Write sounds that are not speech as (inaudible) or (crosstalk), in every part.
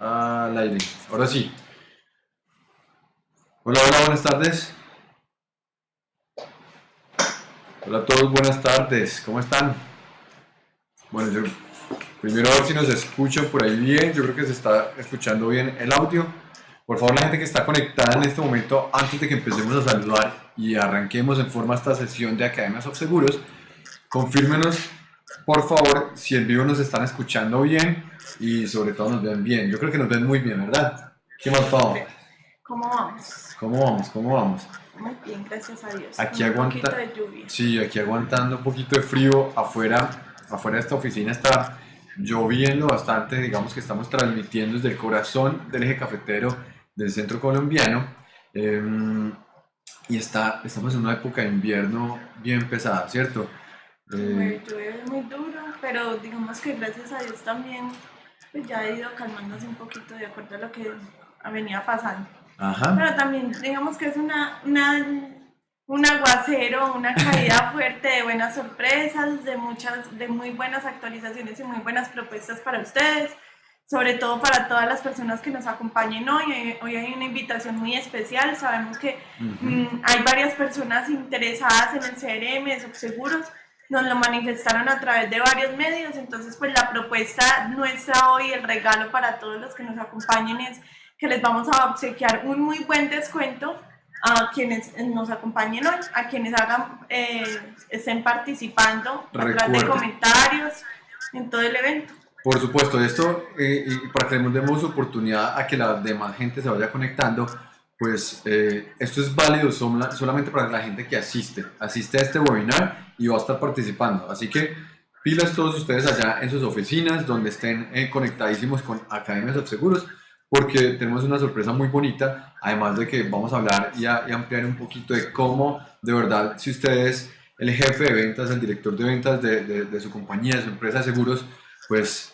al aire. Ahora sí. Hola, hola, buenas tardes. Hola a todos, buenas tardes. ¿Cómo están? Bueno, yo primero a ver si nos escuchan por ahí bien. Yo creo que se está escuchando bien el audio. Por favor, la gente que está conectada en este momento, antes de que empecemos a saludar y arranquemos en forma esta sesión de Academias of Seguros, confírmenos, por favor, si en vivo nos están escuchando bien y sobre todo nos ven bien. Yo creo que nos ven muy bien, ¿verdad? ¿Qué más, Pau? ¿Cómo vamos? ¿Cómo vamos? ¿Cómo vamos? Muy bien, gracias a Dios. Aquí Con aguanta. Un poquito de lluvia. Sí, aquí aguantando un poquito de frío. Afuera, afuera de esta oficina está lloviendo bastante. Digamos que estamos transmitiendo desde el corazón del eje cafetero del centro colombiano. Em, y está, estamos en una época de invierno bien pesada, ¿cierto? Eh, Muy- duro, pero digamos que gracias a Dios también pues ya ha ido calmándose un poquito de acuerdo a lo que venía pasando. ajá. Pero también digamos que es una, una, un aguacero, una caída (laughs) fuerte de buenas sorpresas, de muchas, de muy buenas actualizaciones y muy buenas propuestas para ustedes, sobre todo para todas las personas que nos acompañen hoy. Hoy- hay una invitación muy especial, sabemos que Ujú. Mm, hay varias personas interesadas en el CRM de Subseguros, nos lo manifestaron a través de varios medios, entonces pues la propuesta nuestra hoy, el regalo para todos los que nos acompañen es que les vamos a obsequiar un muy buen descuento a quienes nos acompañen hoy, a quienes hagan, eh, estén participando a través de comentarios en todo el evento. Por supuesto, esto, eh, y para que le demos oportunidad a que la demás gente se vaya conectando, pues eh, esto es válido sola- solamente para la gente que asiste, asiste a este webinar y va a estar participando. Así que pilas todos ustedes allá en sus oficinas, donde estén eh, conectadísimos con Academias of Seguros, porque tenemos una sorpresa muy bonita, además de que vamos a hablar y ampliar un poquito de cómo, de verdad, si ustedes, el jefe de ventas, el director de ventas de, de- de su compañía, de su empresa de seguros, pues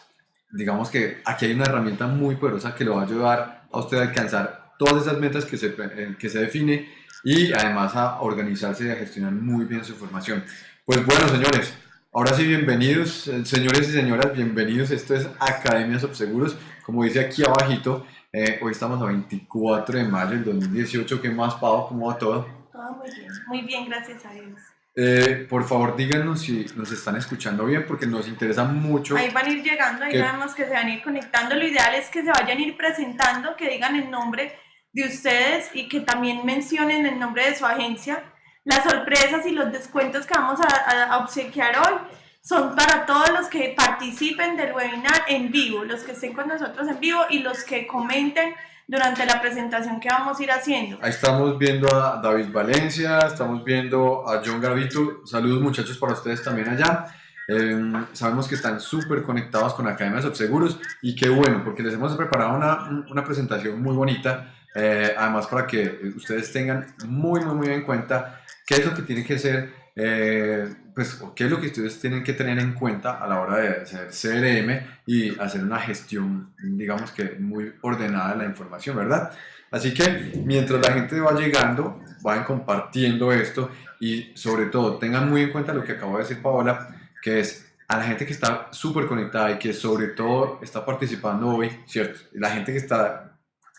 digamos que aquí hay una herramienta muy poderosa que lo va a ayudar a usted a alcanzar todas esas metas que se, eh, que se define y además a organizarse y a gestionar muy bien su formación. Pues bueno, señores, ahora sí, bienvenidos, eh, señores y señoras, bienvenidos. Esto es Academias Seguros. Como dice aquí abajito, eh, hoy estamos a 24 de mayo del 2018. ¿Qué más, Pau? ¿Cómo va todo? Todo muy bien, muy bien, gracias a Dios. Eh, por favor, díganos si nos están escuchando bien, porque nos interesa mucho. Ahí van a ir llegando, ahí ¿Qué? sabemos que se van a ir conectando. Lo ideal es que se vayan a ir presentando, que digan el nombre de ustedes y que también mencionen el nombre de su agencia. Las sorpresas y los descuentos que vamos a, a- obsequiar hoy son para todos los que participen del webinar en vivo, los que estén con nosotros en vivo y los que comenten durante la presentación que vamos a ir haciendo. Ahí estamos viendo a David Valencia, estamos viendo a John Gravito. Saludos muchachos para ustedes también allá. Eh, sabemos que están súper conectados con Academias of Seguros y qué bueno, porque les hemos preparado una, una presentación muy bonita, eh, además para que ustedes tengan muy, muy, muy en cuenta qué es lo que tiene que ser, eh, pues, o qué es lo que ustedes tienen que tener en cuenta a la hora de hacer CRM y hacer una gestión, digamos que muy ordenada de la información, ¿verdad? Así que mientras la gente va llegando, vayan compartiendo esto y sobre todo tengan muy en cuenta lo que acabo de decir Paola, que es a la gente que está súper conectada y que sobre todo está participando hoy, ¿cierto? La gente que está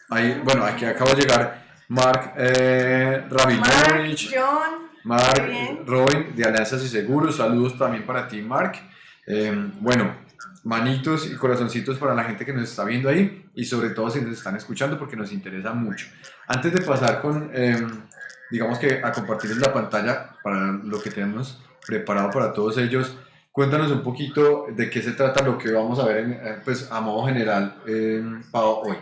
ahí, bueno, aquí acaba de llegar Mark eh, Mark, Rabinovich, John, Mark, Muy bien. Robin de Alianzas y Seguros, saludos también para ti, Mark. Eh, bueno, manitos y corazoncitos para la gente que nos está viendo ahí y sobre todo si nos están escuchando porque nos interesa mucho. Antes de pasar con, eh, digamos que a compartirles la pantalla para lo que tenemos preparado para todos ellos, cuéntanos un poquito de qué se trata lo que vamos a ver en, eh, pues, a modo general eh, Pau, hoy.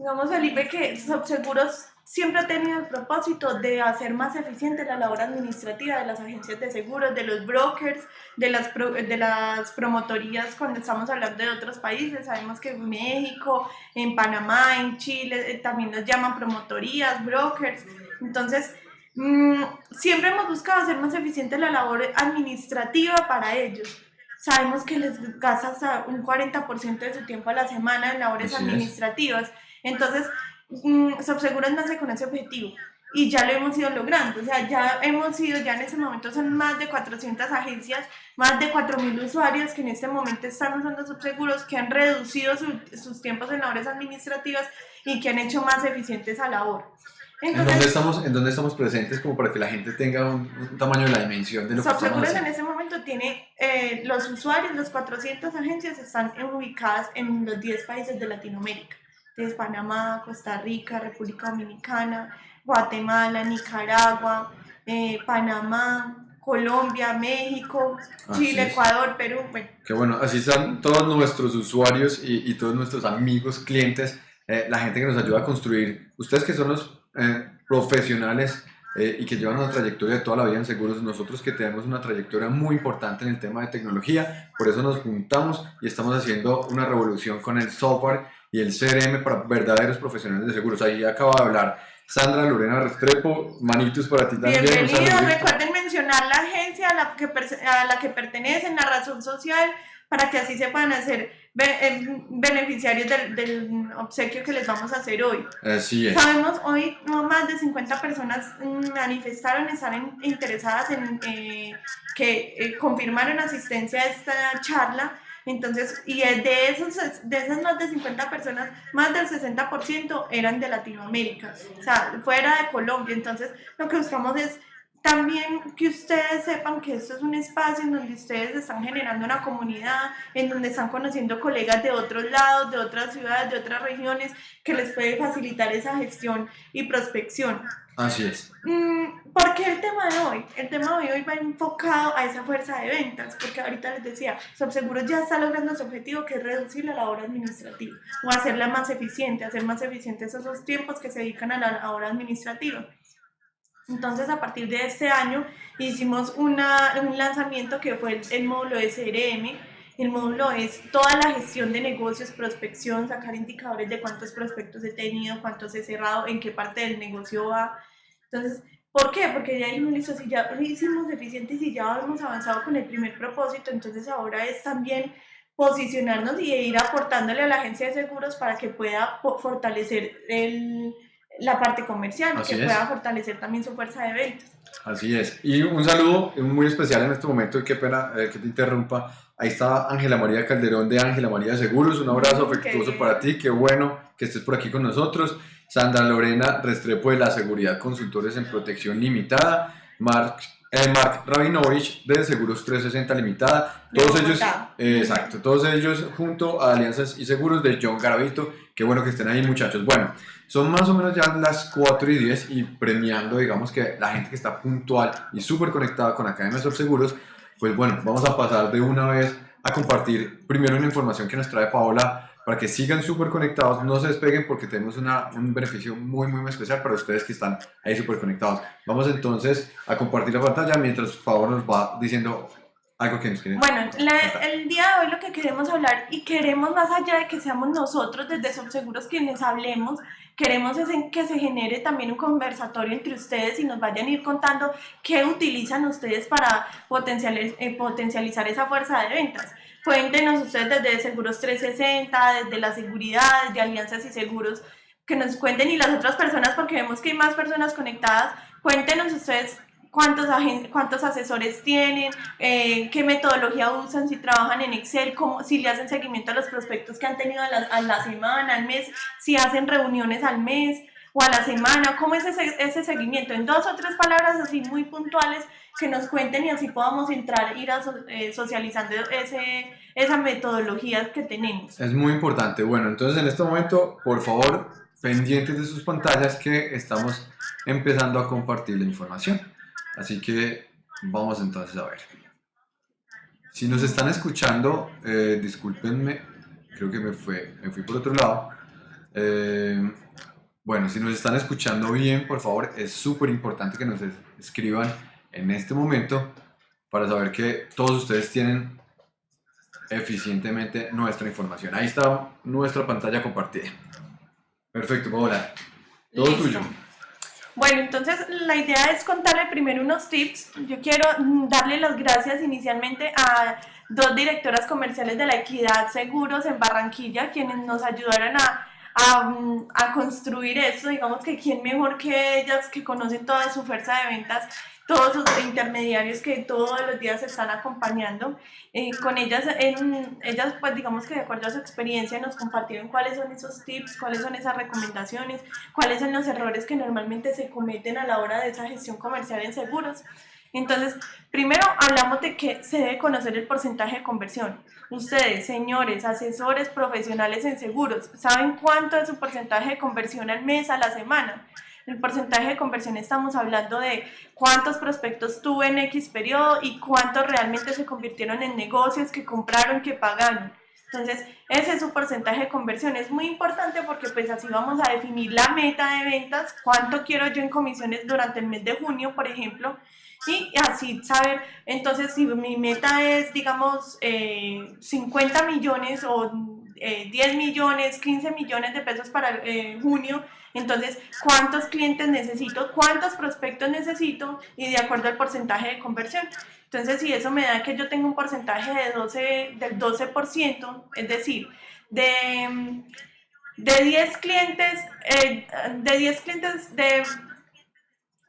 Digamos, Felipe, que Subseguros siempre ha tenido el propósito de hacer más eficiente la labor administrativa de las agencias de seguros, de los brokers, de las, pro- de las promotorías cuando estamos hablando de otros países. Sabemos que en México, en Panamá, en Chile, eh, también nos llaman promotorías, brokers. Entonces, mm, siempre hemos buscado hacer más eficiente la labor administrativa para ellos. Sabemos que les gasta hasta un 40% de su tiempo a la semana en labores Así es. Entonces, mm, Subseguros nace con ese objetivo, y ya lo hemos ido logrando, o sea, ya hemos ido, ya en ese momento son más de 400 agencias, más de 4.000 usuarios que en este momento están usando subseguros, que han reducido sus tiempos en labores administrativas y que han hecho más eficientes a labor. ¿En, dónde estamos, ¿En dónde estamos presentes como para que la gente tenga un, tamaño de la dimensión de lo que estamos haciendo? en ese momento tiene, eh, los usuarios, los 400 agencias están ubicadas en los 10 países de Latinoamérica. Entonces, Panamá, Costa Rica, República Dominicana, Guatemala, Nicaragua, eh, Panamá, Colombia, México, Chile, Ecuador, Perú. Bueno. Qué bueno, así están todos nuestros usuarios y, todos nuestros amigos, clientes, eh, la gente que nos ayuda a construir. Ustedes que son los eh, profesionales y que llevan una trayectoria de toda la vida en seguros, nosotros que tenemos una trayectoria muy importante en el tema de tecnología, por eso nos juntamos y estamos haciendo una revolución con el software y el CRM para verdaderos profesionales de seguros. Ahí acaba de hablar Sandra Lorena Restrepo, manitos para ti también. Bienvenidos, recuerden mencionar la agencia a la que, a la que pertenecen, la razón social, para que así se puedan hacer eh, beneficiarios del, obsequio que les vamos a hacer hoy. Así es. Sabemos, hoy más de 50 personas manifestaron estar interesadas en eh, que eh, confirmaron asistencia a esta charla entonces, y de, esos, de esas más de 50 personas, más del 60% eran de Latinoamérica, o sea, fuera de Colombia. Entonces, lo que buscamos es también que ustedes sepan que esto es un espacio en donde ustedes están generando una comunidad, en donde están conociendo colegas de otros lados, de otras ciudades, de otras regiones, que les puede facilitar esa gestión y prospección. Así es. Mm, ¿Por qué el tema de hoy? El tema de hoy va enfocado a esa fuerza de ventas, porque ahorita les decía, Subseguros ya está logrando su objetivo, que es reducir la labor administrativa, o hacerla más eficiente, hacer más eficientes esos tiempos que se dedican a la labor administrativa. Entonces, a partir de este año, hicimos una, un lanzamiento que fue el, módulo de CRM. El módulo es toda la gestión de negocios, prospección, sacar indicadores de cuántos prospectos he tenido, cuántos he cerrado, en qué parte del negocio va. Entonces, ¿por qué? Porque ya dijimos, listo, si ya hicimos eficientes y ya hemos avanzado con el primer propósito, entonces ahora es también posicionarnos y ir aportándole a la agencia de seguros para que pueda fortalecer el, la parte comercial, que pueda fortalecer también su fuerza de ventas. Así es. Y un saludo muy especial en este momento, y qué pena eh, que te interrumpa. Ahí está Ángela María Calderón de Ángela María Seguros. Un abrazo afectuoso para ti. Qué bueno que estés por aquí con nosotros. Sandra Lorena Restrepo de la Seguridad Consultores en Protección Limitada. Mark eh, Mark Rabinovich de Seguros 360 Limitada, todos ellos, exacto, todos ellos junto a Alianzas y Seguros de John Garavito, qué bueno que estén ahí muchachos. Bueno, son más o menos ya las 4 y 10 y premiando, digamos que la gente que está puntual y súper conectada con Academia de Seguros, pues bueno, vamos a pasar de una vez a compartir primero una información que nos trae Paola para que sigan súper conectados, no se despeguen porque tenemos una, un beneficio muy, muy especial para ustedes que están ahí súper conectados. Vamos entonces a compartir la pantalla mientras por favor nos va diciendo algo que nos quieren Bueno, el día de hoy lo que queremos hablar y queremos más allá de que seamos nosotros desde Subseguros quienes hablemos, queremos es en que se genere también un conversatorio entre ustedes y nos vayan a ir contando qué utilizan ustedes para potencializar, eh, potencializar esa fuerza de ventas. Cuéntenos ustedes desde Seguros 360, desde la seguridad, desde Alianzas y Seguros, que nos cuenten y las otras personas, porque vemos que hay más personas conectadas, cuéntenos ustedes cuántos, cuántos asesores tienen, eh, qué metodología usan, si trabajan en Excel, cómo, si le hacen seguimiento a los prospectos que han tenido a la, a la semana, al mes, si hacen reuniones al mes o a la semana, cómo es ese, ese seguimiento. En dos o tres palabras así muy puntuales que nos cuenten y así podamos entrar, ir a, eh, socializando ese, esa metodología que tenemos. Es muy importante. Bueno, entonces en este momento, por favor, pendientes de sus pantallas que estamos empezando a compartir la información. Así que vamos entonces a ver. Si nos están escuchando, eh, discúlpenme, creo que me, fue, me fui por otro lado. Eh, bueno, si nos están escuchando bien, por favor, es súper importante que nos escriban en este momento para saber que todos ustedes tienen eficientemente nuestra información. Ahí está nuestra pantalla compartida. Perfecto, Paola. Todo tuyo. Bueno, entonces la idea es contarle primero unos tips. Yo quiero darle las gracias inicialmente a dos directoras comerciales de la Equidad Seguros en Barranquilla, quienes nos ayudaron a a, a, construir esto, digamos que quién mejor que ellas que conocen toda su fuerza de ventas, todos los intermediarios que todos los días se están acompañando. Eh, con ellas, en, ellas, pues digamos que de acuerdo a su experiencia nos compartieron cuáles son esos tips, cuáles son esas recomendaciones, cuáles son los errores que normalmente se cometen a la hora de esa gestión comercial en seguros. Entonces, primero hablamos de que se debe conocer el porcentaje de conversión. Ustedes, señores, asesores profesionales en seguros, ¿saben cuánto es su porcentaje de conversión al mes, a la semana? El porcentaje de conversión estamos hablando de cuántos prospectos tuve en X periodo y cuántos realmente se convirtieron en negocios que compraron, que pagaron. Entonces, ese es su porcentaje de conversión. Es muy importante porque pues así vamos a definir la meta de ventas, cuánto quiero yo en comisiones durante el mes de junio, por ejemplo, y así saber, entonces si mi meta es, digamos, 50 eh, millones o 10 eh, millones, 15 millones de pesos para eh, junio, entonces, ¿cuántos clientes necesito? ¿Cuántos prospectos necesito? Y de acuerdo al porcentaje de conversión. Entonces, si eso me da que yo tengo un porcentaje de 12, del 12%, es decir, de, de 10 clientes, de 10 clientes, de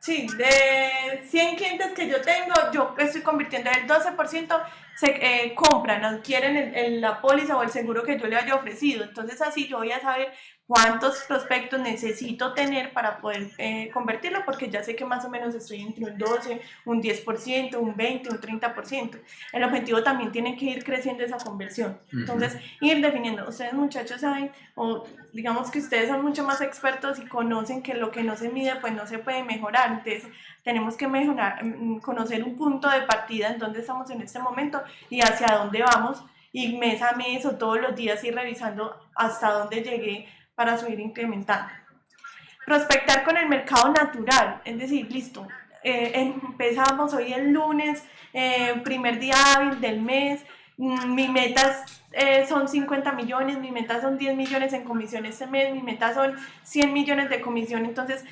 Sí, de 100 clientes que yo tengo, yo estoy convirtiendo el 12% se eh, compran, adquieren el, la póliza o el seguro que yo le haya ofrecido. Entonces así yo voy a saber cuántos prospectos necesito tener para poder eh, convertirlo, porque ya sé que más o menos estoy entre un 12, un 10%, un 20, un 30%. El objetivo también tiene que ir creciendo esa conversión. Entonces, ir definiendo. Ustedes muchachos saben, o digamos que ustedes son mucho más expertos y conocen que lo que no se mide, pues no se puede mejorar. Entonces, tenemos que mejorar, mm, conocer un punto de partida en donde estamos en este momento y hacia dónde vamos y mes a mes o todos los días ir revisando hasta dónde llegué para subir incrementando. Prospectar con el mercado natural, es decir, listo, eh, empezamos hoy el lunes, eh, primer día hábil del mes, mm, mi meta eh, son 50 millones, mi meta son 10 millones en comisiones este mes, mi meta son 100 millones de comisión, entonces,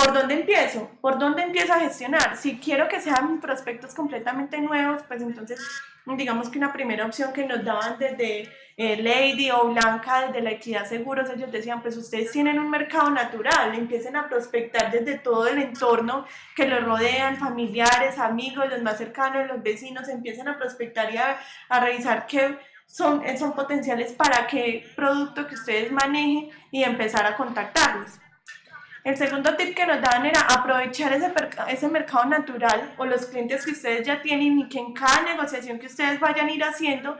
¿por dónde empiezo? ¿Por dónde empiezo a gestionar? Si quiero que sean prospectos completamente nuevos, pues entonces digamos que una primera opción que nos daban desde eh, Lady o Blanca, desde la Equidad Seguros, ellos decían, pues ustedes tienen un mercado natural, empiecen a prospectar desde todo el entorno que los rodean, familiares, amigos, los más cercanos, los vecinos, empiecen a prospectar y a, a revisar qué son, son potenciales para qué producto que ustedes manejen y empezar a contactarlos. El segundo tip que nos daban era aprovechar ese, ese mercado natural o los clientes que ustedes ya tienen y que en cada negociación que ustedes vayan a ir haciendo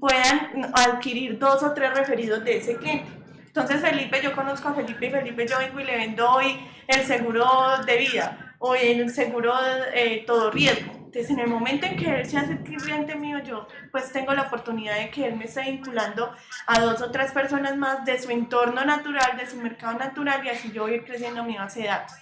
puedan adquirir dos o tres referidos de ese cliente. Entonces Felipe, yo conozco a Felipe y Felipe yo vengo y le vendo hoy el seguro de vida o el seguro eh, todo riesgo. Entonces en el momento en que él se hace cliente mío, yo pues tengo la oportunidad de que él me esté vinculando a dos o tres personas más de su entorno natural, de su mercado natural y así yo voy a ir creciendo mi base de datos.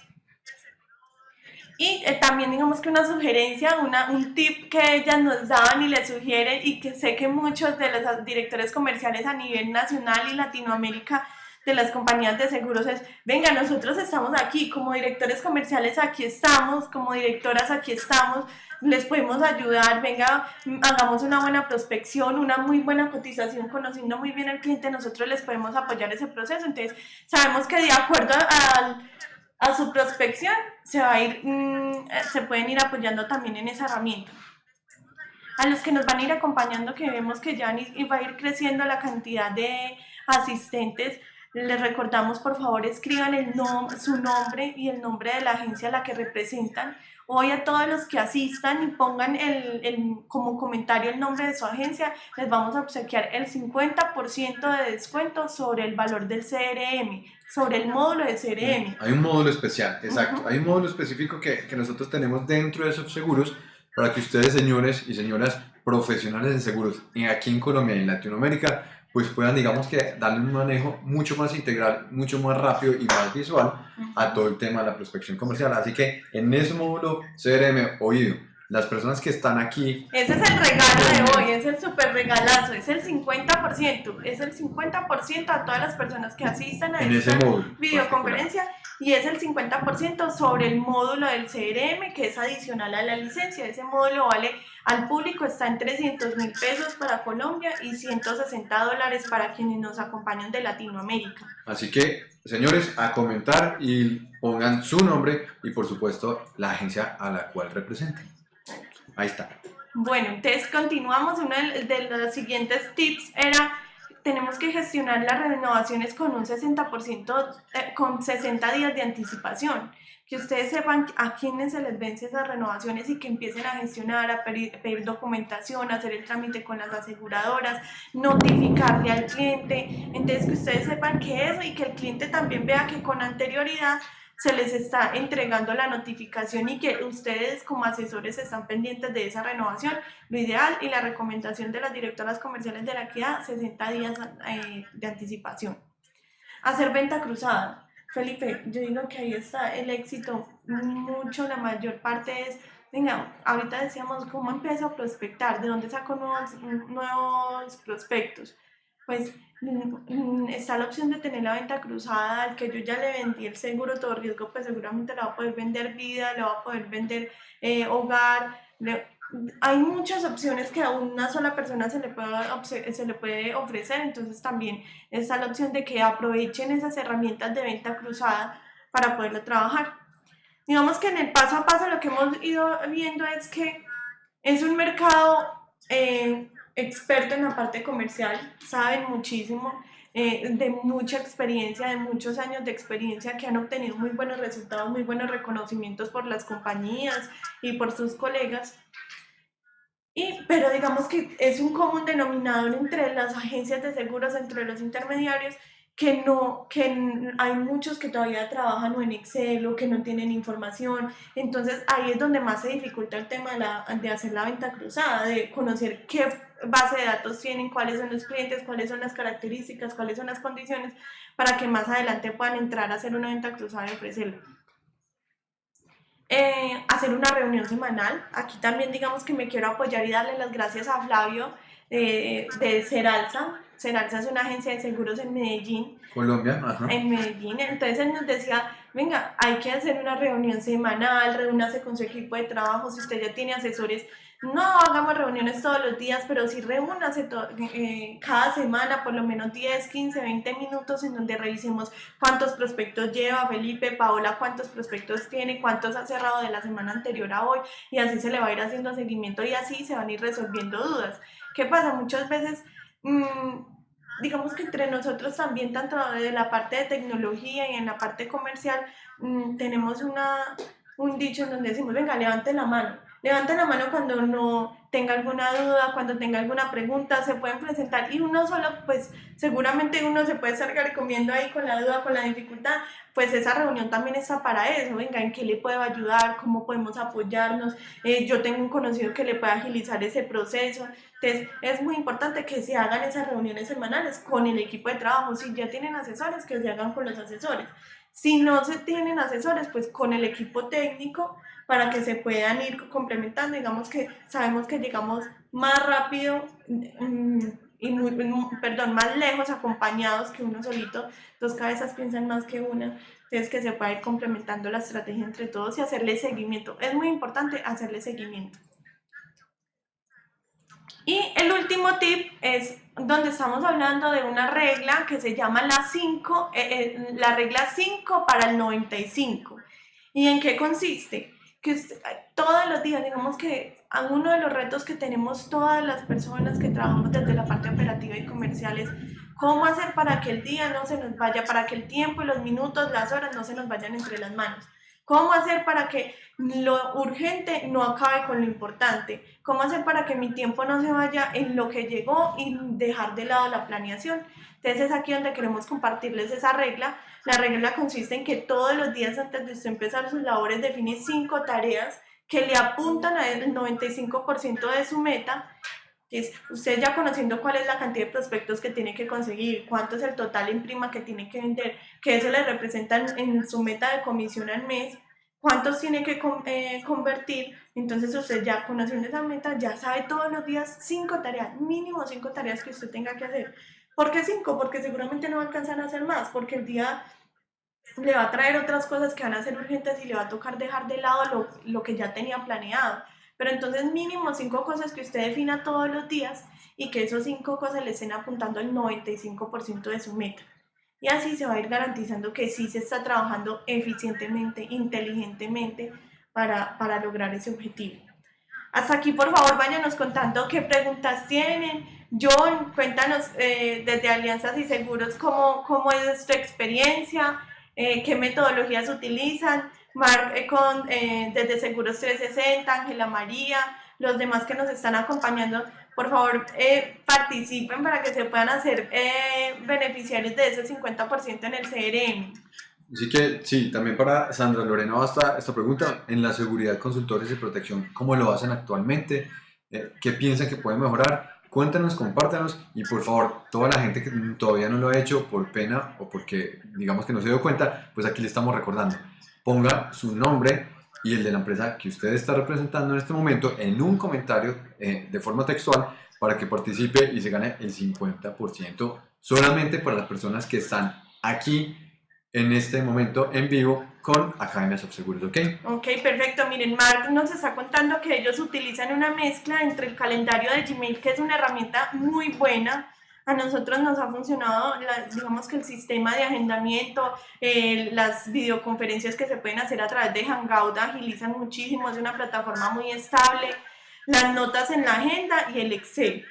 Y eh, también digamos que una sugerencia, una, un tip que ellas nos daban y les sugieren y que sé que muchos de los directores comerciales a nivel nacional y Latinoamérica de las compañías de seguros es, venga, nosotros estamos aquí, como directores comerciales aquí estamos, como directoras aquí estamos, les podemos ayudar, venga, hagamos una buena prospección, una muy buena cotización, conociendo muy bien al cliente, nosotros les podemos apoyar ese proceso. Entonces, sabemos que de acuerdo al a su prospección se va a ir, mm, eh, se pueden ir apoyando también en esa herramienta. A los que nos van a ir acompañando, que vemos que ya va a ir creciendo la cantidad de asistentes, les recordamos por favor escriban el su nombre y el nombre de la agencia a la que representan. Hoy a todos los que asistan y pongan el, el, como comentario el nombre de su agencia, les vamos a obsequiar el 50% de descuento sobre el valor del CRM sobre el módulo de CRM. Hay un módulo especial, exacto. Hay un módulo específico que, que nosotros tenemos dentro de esos seguros para que ustedes, señores y señoras profesionales en seguros, aquí en Colombia y en Latinoamérica, pues puedan, digamos que, darle un manejo mucho más integral, mucho más rápido y más visual a todo el tema de la prospección comercial. Así que en ese módulo CRM, oído, las personas que están aquí. Ese es el regalo de hoy, es el super regalazo, es el 50%, es el 50% a todas las personas que asistan a en esta ese módulo, videoconferencia y es el 50% sobre el módulo del CRM que es adicional a la licencia. Ese módulo vale al público, está en 300 mil pesos para Colombia y 160 dólares para quienes nos acompañan de Latinoamérica. Así que, señores, a comentar y pongan su nombre y por supuesto la agencia a la cual representan. Ahí está. Bueno, entonces continuamos. Uno de los siguientes tips era, tenemos que gestionar las renovaciones con un 60%, eh, con 60 días de anticipación. Que ustedes sepan a quiénes se les vence esas renovaciones y que empiecen a gestionar, a pedir, pedir documentación, hacer el trámite con las aseguradoras, notificarle al cliente. Entonces que ustedes sepan que eso y que el cliente también vea que con anterioridad se les está entregando la notificación y que ustedes como asesores están pendientes de esa renovación. Lo ideal y la recomendación de las directoras comerciales de la equidad, 60 días eh, de anticipación. Hacer venta cruzada. Felipe, yo digo que ahí está el éxito. Mucho, la mayor parte es, venga, ahorita decíamos, ¿cómo empiezo a prospectar? ¿De dónde saco nuevos, nuevos prospectos? Pues Mm, está la opción de tener la venta cruzada, al que yo ya le vendí el seguro todo riesgo, pues seguramente le va a poder vender vida, le va a poder vender eh, hogar. hay muchas opciones que a una sola persona se le, puede, se le puede ofrecer, entonces también está la opción de que aprovechen esas herramientas de venta cruzada para poderlo trabajar. Digamos que en el paso a paso lo que hemos ido viendo es que es un mercado eh, experto en la parte comercial, saben muchísimo, eh, de mucha experiencia, de muchos años de experiencia que han obtenido muy buenos resultados, muy buenos reconocimientos por las compañías y por sus colegas. Y, pero digamos que es un común denominador entre las agencias de seguros, entre los intermediarios, que no, que hay muchos que todavía trabajan en Excel o que no tienen información. Entonces ahí es donde más se dificulta el tema de, la, de hacer la venta cruzada, de conocer qué base de datos tienen, cuáles son los clientes, cuáles son las características, cuáles son las condiciones, para que más adelante puedan entrar a hacer una venta cruzada y ofrecerlo. Eh, hacer una reunión semanal. Aquí también digamos que me quiero apoyar y darle las gracias a Flavio eh, de Seralza. Seralza es una agencia de seguros en Medellín. Colombia, ajá. En Medellín. Entonces él nos decía, venga, hay que hacer una reunión semanal, reúnase con su equipo de trabajo, si usted ya tiene asesores no hagamos reuniones todos los días, pero sí reúnase eh, cada semana por lo menos 10, 15, 20 minutos en donde revisemos cuántos prospectos lleva Felipe, Paola, cuántos prospectos tiene, cuántos ha cerrado de la semana anterior a hoy y así se le va a ir haciendo seguimiento y así se van a ir resolviendo dudas. ¿Qué pasa? Muchas veces... Mm, digamos que entre nosotros también, tanto de la parte de tecnología y en la parte comercial, mm, tenemos una, un dicho en donde decimos, venga, levante la mano. Levanten la mano cuando no tenga alguna duda, cuando tenga alguna pregunta, se pueden presentar y uno solo, pues seguramente uno se puede estar comiendo ahí con la duda, con la dificultad, pues esa reunión también está para eso, venga, ¿en qué le puedo ayudar? ¿Cómo podemos apoyarnos? Eh, yo tengo un conocido que le puede agilizar ese proceso. Entonces, es muy importante que se hagan esas reuniones semanales con el equipo de trabajo. Si ya tienen asesores, que se hagan con los asesores. Si no se tienen asesores, pues con el equipo técnico para que se puedan ir complementando. Digamos que sabemos que llegamos más rápido mm, y muy, perdón, más lejos acompañados que uno solito. Dos cabezas piensan más que una. Entonces que se pueda ir complementando la estrategia entre todos y hacerle seguimiento. Es muy importante hacerle seguimiento. Y el último tip es donde estamos hablando de una regla que se llama la 5, eh, eh, la regla 5 para el 95. ¿Y en qué consiste? Que todos los días, digamos que uno de los retos que tenemos todas las personas que trabajamos desde la parte operativa y comercial es cómo hacer para que el día no se nos vaya, para que el tiempo y los minutos, las horas no se nos vayan entre las manos. ¿Cómo hacer para que lo urgente no acabe con lo importante? ¿Cómo hacer para que mi tiempo no se vaya en lo que llegó y dejar de lado la planeación? Entonces es aquí donde queremos compartirles esa regla. La regla consiste en que todos los días antes de empezar sus labores define cinco tareas que le apuntan al 95% de su meta es usted ya conociendo cuál es la cantidad de prospectos que tiene que conseguir, cuánto es el total en prima que tiene que vender, que eso le representa en su meta de comisión al mes, cuántos tiene que eh, convertir. Entonces usted ya conociendo esa meta, ya sabe todos los días cinco tareas, mínimo cinco tareas que usted tenga que hacer. ¿Por qué cinco? Porque seguramente no va a alcanzar a hacer más, porque el día le va a traer otras cosas que van a ser urgentes y le va a tocar dejar de lado lo, lo que ya tenía planeado. Pero entonces mínimo cinco cosas que usted defina todos los días y que esos cinco cosas le estén apuntando el 95% de su meta. Y así se va a ir garantizando que sí se está trabajando eficientemente, inteligentemente para, para lograr ese objetivo. Hasta aquí, por favor, váyanos contando qué preguntas tienen. John, cuéntanos eh, desde Alianzas y Seguros cómo, cómo es tu experiencia, eh, qué metodologías utilizan. Mark, eh, con, desde Seguros 360, Ángela María, los demás que nos están acompañando, por favor participen para que se puedan hacer beneficiarios de ese 50% en el CRM. Así que sí, también para Sandra Lorena basta esta pregunta, en la seguridad, consultores y protección, ¿cómo lo hacen actualmente? Eh, ¿Qué piensan que pueden mejorar? Cuéntanos, compártanos y por favor, toda la gente que todavía no lo ha hecho por pena o porque digamos que no se dio cuenta, pues aquí le estamos recordando. Ponga su nombre y el de la empresa que usted está representando en este momento en un comentario eh, de forma textual para que participe y se gane el 50% solamente para las personas que están aquí en este momento en vivo con Academias of Seguros, ¿ok? Ok, perfecto. Miren, Mark nos está contando que ellos utilizan una mezcla entre el calendario de Gmail, que es una herramienta muy buena. A nosotros nos ha funcionado, digamos que el sistema de agendamiento, eh, las videoconferencias que se pueden hacer a través de Hangout agilizan muchísimo, es una plataforma muy estable, las notas en la agenda y el Excel.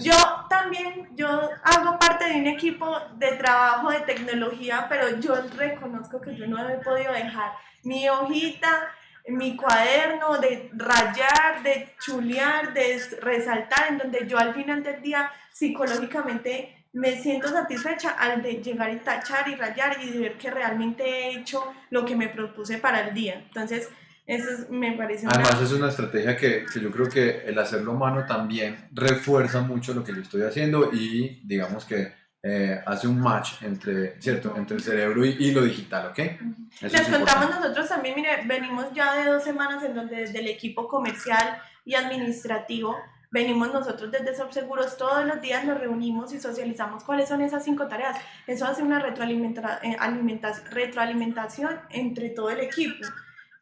Yo también, yo hago parte de un equipo de trabajo de tecnología, pero yo reconozco que yo no he podido dejar mi hojita, mi cuaderno de rayar, de chulear, de resaltar, en donde yo al final del día psicológicamente me siento satisfecha al de llegar y tachar y rayar y ver que realmente he hecho lo que me propuse para el día. Entonces, eso me parece Además es una estrategia que, que, yo creo que el hacerlo mano también refuerza mucho lo que yo estoy haciendo y digamos que eh, hace un match entre, ¿cierto? entre el cerebro y, lo digital, ¿ok? Les contamos nosotros también, mire, venimos ya de dos semanas en donde desde el equipo comercial y administrativo venimos nosotros desde Subseguros todos los días nos reunimos y socializamos cuáles son esas cinco tareas. Eso hace una retroalimenta eh, retroalimentación entre todo el equipo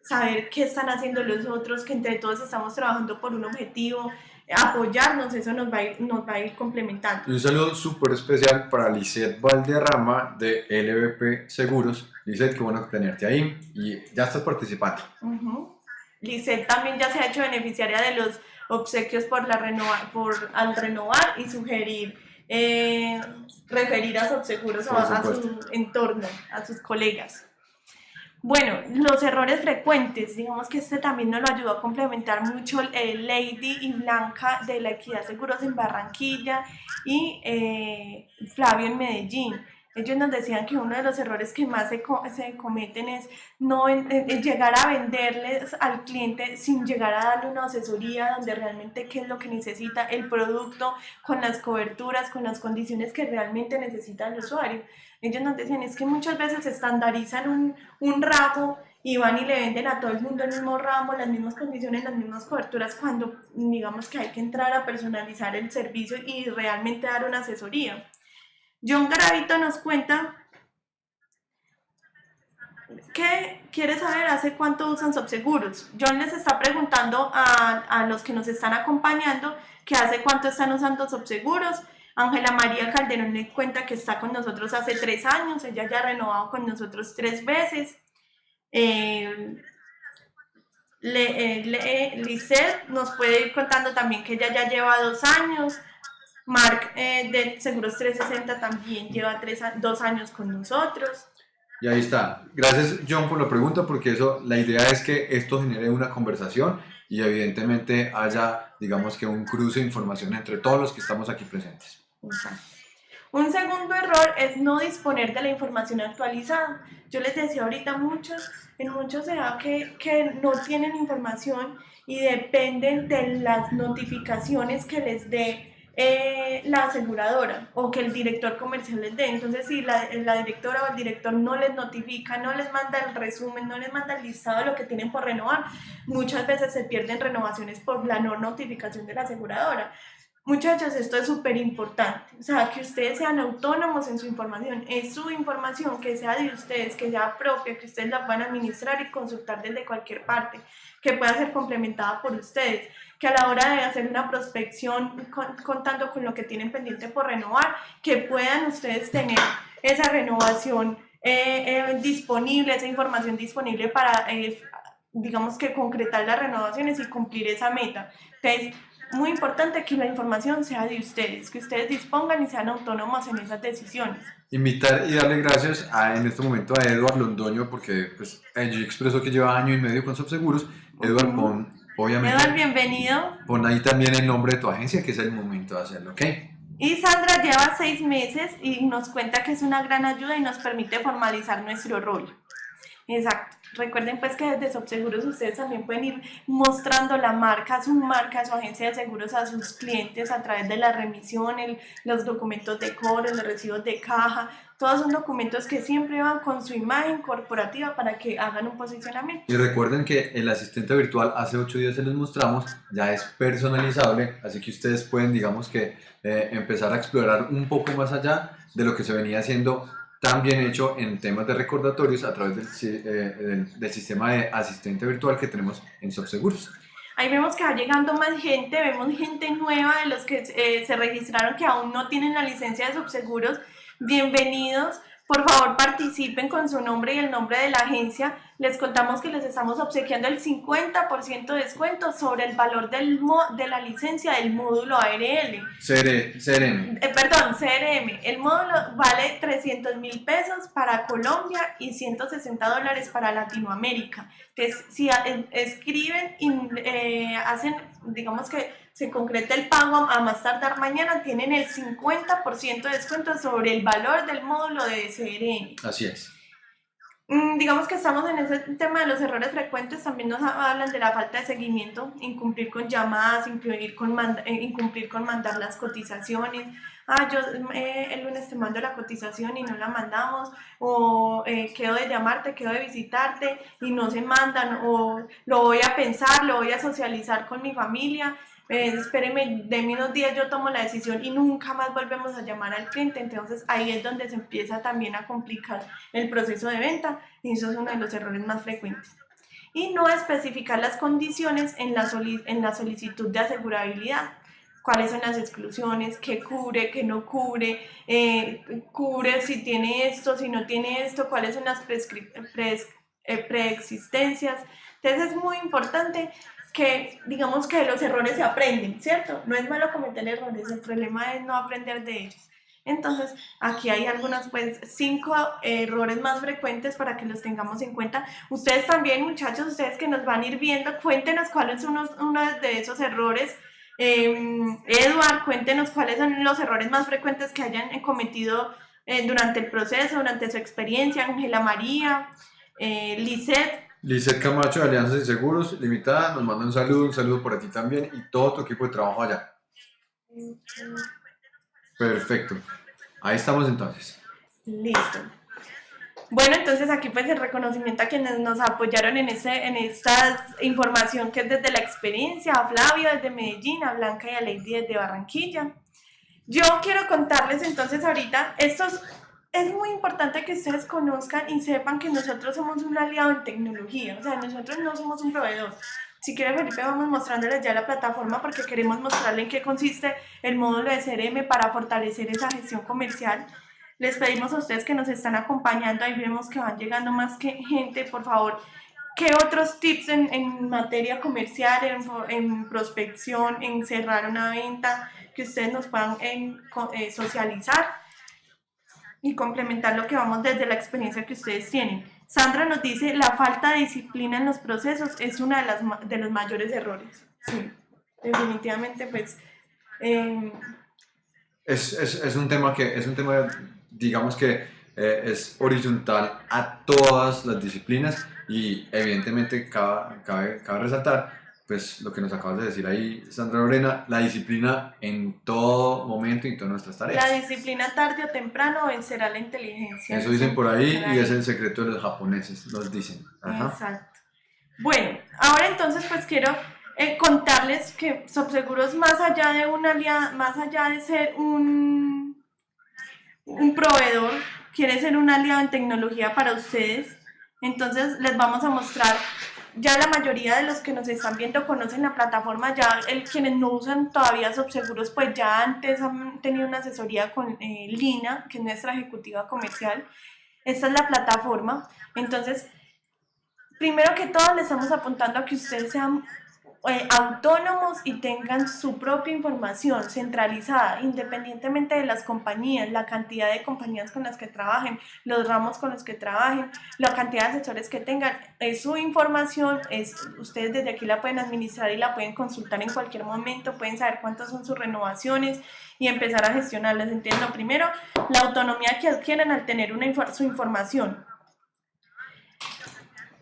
saber qué están haciendo los otros, que entre todos estamos trabajando por un objetivo, apoyarnos, eso nos va a ir, nos va a ir complementando. un saludo súper especial para Lisette Valderrama de LVP Seguros. Lisette, qué bueno tenerte ahí y ya estás participando. Uh también ya se ha hecho beneficiaria de los obsequios por la renova, por, al renovar y sugerir eh, referir a sus seguros a su entorno, a sus colegas. Bueno, los errores frecuentes, digamos que este también nos lo ayudó a complementar mucho eh, Lady y Blanca de la Equidad Seguros en Barranquilla y eh, Flavio en Medellín. Ellos nos decían que uno de los errores que más se, se cometen es no llegar a venderles al cliente sin llegar a darle una asesoría donde realmente qué es lo que necesita el producto, con las coberturas, con las condiciones que realmente necesita el usuario. Ellos nos decían, es que muchas veces estandarizan un, un ramo y van y le venden a todo el mundo el mismo ramo, las mismas condiciones, las mismas coberturas, cuando digamos que hay que entrar a personalizar el servicio y realmente dar una asesoría. John Garavito nos cuenta que quiere saber hace cuánto usan Subseguros. John les está preguntando a, a los que nos están acompañando que hace cuánto están usando Subseguros Ángela María Calderón le cuenta que está con nosotros hace tres años, ella ya ha renovado con nosotros tres veces. Eh, eh nos puede ir contando también que ella ya lleva dos años. Mark eh, de Seguros 360 también lleva tres, dos años con nosotros. Y ahí está. Gracias John por la pregunta porque eso, la idea es que esto genere una conversación y evidentemente haya, digamos que un cruce de información entre todos los que estamos aquí presentes. Un segundo error es no disponer de la información actualizada. Yo les decía ahorita muchos, en muchos se da que, que no tienen información y dependen de las notificaciones que les dé eh, la aseguradora o que el director comercial les dé. Entonces, si la, la, directora o el director no les notifica, no les manda el resumen, no les manda el listado de lo que tienen por renovar, muchas veces se pierden renovaciones por la no notificación de la aseguradora. Muchachos, esto es súper importante, o sea, que ustedes sean autónomos en su información, es su información, que sea de ustedes, que sea propia, que ustedes la puedan administrar y consultar desde cualquier parte, que pueda ser complementada por ustedes, que a la hora de hacer una prospección contando con lo que tienen pendiente por renovar, que puedan ustedes tener esa renovación eh, eh, disponible, esa información disponible para, eh, digamos que concretar las renovaciones y cumplir esa meta. Entonces, muy importante que la información sea de ustedes, que ustedes dispongan y sean autónomos en esas decisiones. Invitar y darle gracias a, en este momento a Eduard Londoño, porque pues, yo expreso que lleva año y medio con Subseguros. Eduard, pon, obviamente. Eduard, bienvenido. Pon ahí también el nombre de tu agencia, que es el momento de hacerlo, ¿ok? Y Sandra lleva seis meses y nos cuenta que es una gran ayuda y nos permite formalizar nuestro rol. Exacto. Recuerden pues que desde Subseguros ustedes también pueden ir mostrando la marca, su marca, su agencia de seguros a sus clientes a través de la remisión, el, los documentos de cobro, los recibos de caja, todos son documentos que siempre van con su imagen corporativa para que hagan un posicionamiento. Y recuerden que el asistente virtual hace ocho días se les mostramos, ya es personalizable, así que ustedes pueden digamos que eh, empezar a explorar un poco más allá de lo que se venía haciendo también hecho en temas de recordatorios a través del, eh, del, sistema de asistente virtual que tenemos en Subseguros. Ahí vemos que va llegando más gente, vemos gente nueva de los que eh, se registraron que aún no tienen la licencia de Subseguros. Bienvenidos. Por favor, participen con su nombre y el nombre de la agencia. Les contamos que les estamos obsequiando el 50% de descuento sobre el valor del de la licencia del módulo ARL. CRM. Eh, perdón, CRM. El módulo vale 300 mil pesos para Colombia y 160 dólares para Latinoamérica. Entonces, si escriben y eh, hacen, digamos que se concreta el pago a más tardar mañana, tienen el 50% de descuento sobre el valor del módulo de CRM. Así es. Mm, digamos que estamos en ese tema de los errores frecuentes, también nos hablan de la falta de seguimiento, incumplir con llamadas, incumplir con, eh, incumplir con mandar las cotizaciones. Ah, yo eh, el lunes te mando la cotización y no la mandamos, o eh, quedo de llamarte, quedo de visitarte y no se mandan, o lo voy a pensar, lo voy a socializar con mi familia eh, espéreme, de unos días yo tomo la decisión y nunca más volvemos a llamar al cliente, entonces ahí es donde se empieza también a complicar el proceso de venta y eso es uno de los errores más frecuentes. Y no especificar las condiciones en la, en la solicitud de asegurabilidad. Cuáles son las exclusiones, qué cubre, qué no cubre, eh, cubre si tiene esto, si no tiene esto, cuáles son las eh, preexistencias. Entonces es muy importante que digamos que los errores se aprenden, ¿cierto? No es malo cometer errores, el problema es no aprender de ellos. Entonces, aquí hay algunas, pues, cinco errores más frecuentes para que los tengamos en cuenta. Ustedes también, muchachos, ustedes que nos van a ir viendo, cuéntenos cuáles son uno de esos errores. Eh, Edward, cuéntenos cuáles son los errores más frecuentes que hayan cometido eh, durante el proceso, durante su experiencia. Ángela María, eh, Lisette, Lizeth Camacho de Alianzas y Seguros Limitada nos manda un saludo, un saludo por ti también y todo tu equipo de trabajo allá. Perfecto. Ahí estamos entonces. Listo. Bueno, entonces aquí pues el reconocimiento a quienes nos apoyaron en, ese, en esta información que es desde la experiencia, a Flavio desde Medellín, a Blanca y a Lady desde Barranquilla. Yo quiero contarles entonces ahorita estos es muy importante que ustedes conozcan y sepan que nosotros somos un aliado en tecnología, o sea, nosotros no somos un proveedor. Si quiere Felipe, vamos mostrándoles ya la plataforma porque queremos mostrarle en qué consiste el módulo de CRM para fortalecer esa gestión comercial. Les pedimos a ustedes que nos están acompañando, ahí vemos que van llegando más que gente, por favor, ¿qué otros tips en, en materia comercial, en, en, prospección, en cerrar una venta, que ustedes nos puedan en, eh, socializar? Y complementar lo que vamos desde la experiencia que ustedes tienen. Sandra nos dice, la falta de disciplina en los procesos es uno de, las, de los mayores errores. Sí, definitivamente, pues... Em, es, es, es, un tema que, es un tema, digamos que eh, es horizontal a todas las disciplinas y evidentemente cabe, cabe, cabe resaltar pues lo que nos acabas de decir ahí, Sandra Lorena, la disciplina en todo momento y en todas nuestras tareas. La disciplina tarde o temprano vencerá la inteligencia. Eso dicen por ahí y es el secreto de los japoneses, nos dicen. Ajá. Exacto. Bueno, ahora entonces pues quiero eh, contarles que Subseguros más allá de una más allá de ser un, un proveedor, quiere ser un aliado en tecnología para ustedes. Entonces les vamos a mostrar ya la mayoría de los que nos están viendo conocen la plataforma, ya el, quienes no usan todavía Subseguros, pues ya antes han tenido una asesoría con eh, Lina, que es nuestra ejecutiva comercial. Esta es la plataforma. Entonces, primero que todo, le estamos apuntando a que ustedes sean eh, autónomos y tengan su propia información centralizada, independientemente de las compañías, la cantidad de compañías con las que trabajen, los ramos con los que trabajen, la cantidad de asesores que tengan, es su información, es, ustedes desde aquí la pueden administrar y la pueden consultar en cualquier momento, pueden saber cuántas son sus renovaciones y empezar a gestionarlas. Entiendo primero la autonomía que adquieren al tener una, su información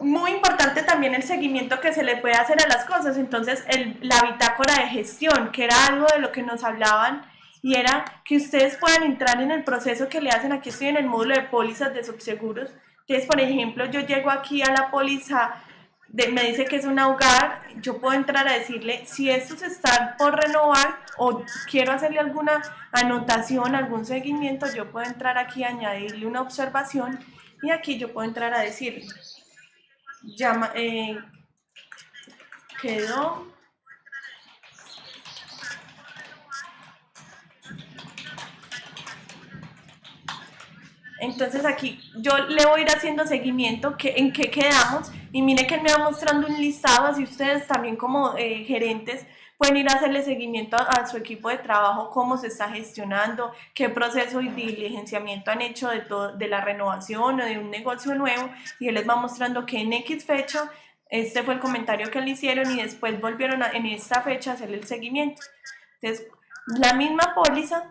muy importante también el seguimiento que se le puede hacer a las cosas. Entonces, el, la bitácora de gestión, que era algo de lo que nos hablaban, y era que ustedes puedan entrar en el proceso que le hacen. Aquí estoy en el módulo de pólizas de subseguros. Entonces, por ejemplo, yo llego aquí a la póliza, me dice que es un hogar, yo puedo entrar a decirle si estos están por renovar o quiero hacerle alguna anotación, algún seguimiento, yo puedo entrar aquí a añadirle una observación y aquí yo puedo entrar a decirle llama, eh, quedó. Entonces aquí yo le voy a ir haciendo seguimiento que, en qué quedamos y mire que me va mostrando un listado, así ustedes también como eh, gerentes pueden ir a hacerle seguimiento a, su equipo de trabajo, cómo se está gestionando, qué proceso y diligenciamiento han hecho de, todo, de la renovación o de un negocio nuevo y él les va mostrando que en X fecha este fue el comentario que le hicieron y después volvieron en esta fecha a hacerle el seguimiento. Entonces, la misma póliza,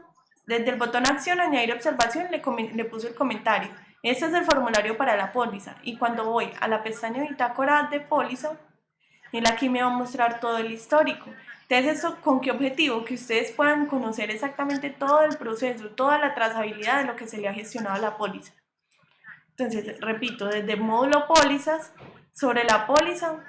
desde el botón acción, añadir observación, le, le puse el comentario. Este es el formulario para la póliza y cuando voy a la pestaña bitácora de póliza, él aquí me va a mostrar todo el histórico. Entonces, ¿eso con qué objetivo? Que ustedes puedan conocer exactamente todo el proceso, toda la trazabilidad de lo que se le ha gestionado a la póliza. Entonces, repito, desde módulo pólizas, sobre la póliza,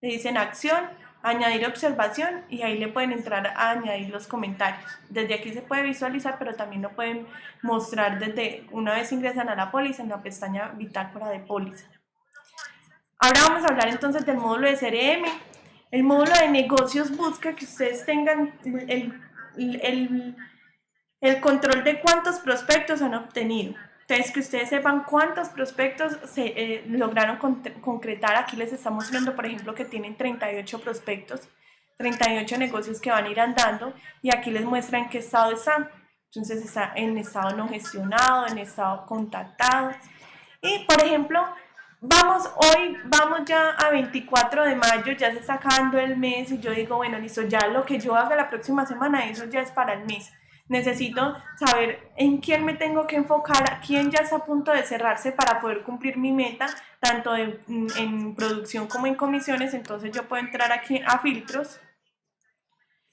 le dicen acción, añadir observación y ahí le pueden entrar a añadir los comentarios. Desde aquí se puede visualizar, pero también lo pueden mostrar desde una vez ingresan a la póliza en la pestaña bitácora de póliza. Ahora vamos a hablar entonces del módulo de CRM el módulo de negocios busca que ustedes tengan el, el, el control de cuántos prospectos han obtenido. Entonces, que ustedes sepan cuántos prospectos se eh, lograron concretar. Aquí les estamos mostrando, por ejemplo, que tienen 38 prospectos, 38 negocios que van a ir andando y aquí les muestran en qué estado están. Entonces, está en estado no gestionado, en estado contactado. Y, por ejemplo, vamos, hoy vamos ya a 24 de mayo, ya se está acabando el mes y yo digo, bueno, listo, ya lo que yo haga la próxima semana, eso ya es para el mes. Necesito saber en quién me tengo que enfocar, quién ya está a punto de cerrarse para poder cumplir mi meta, tanto en, en producción como en comisiones. Entonces yo puedo entrar aquí a filtros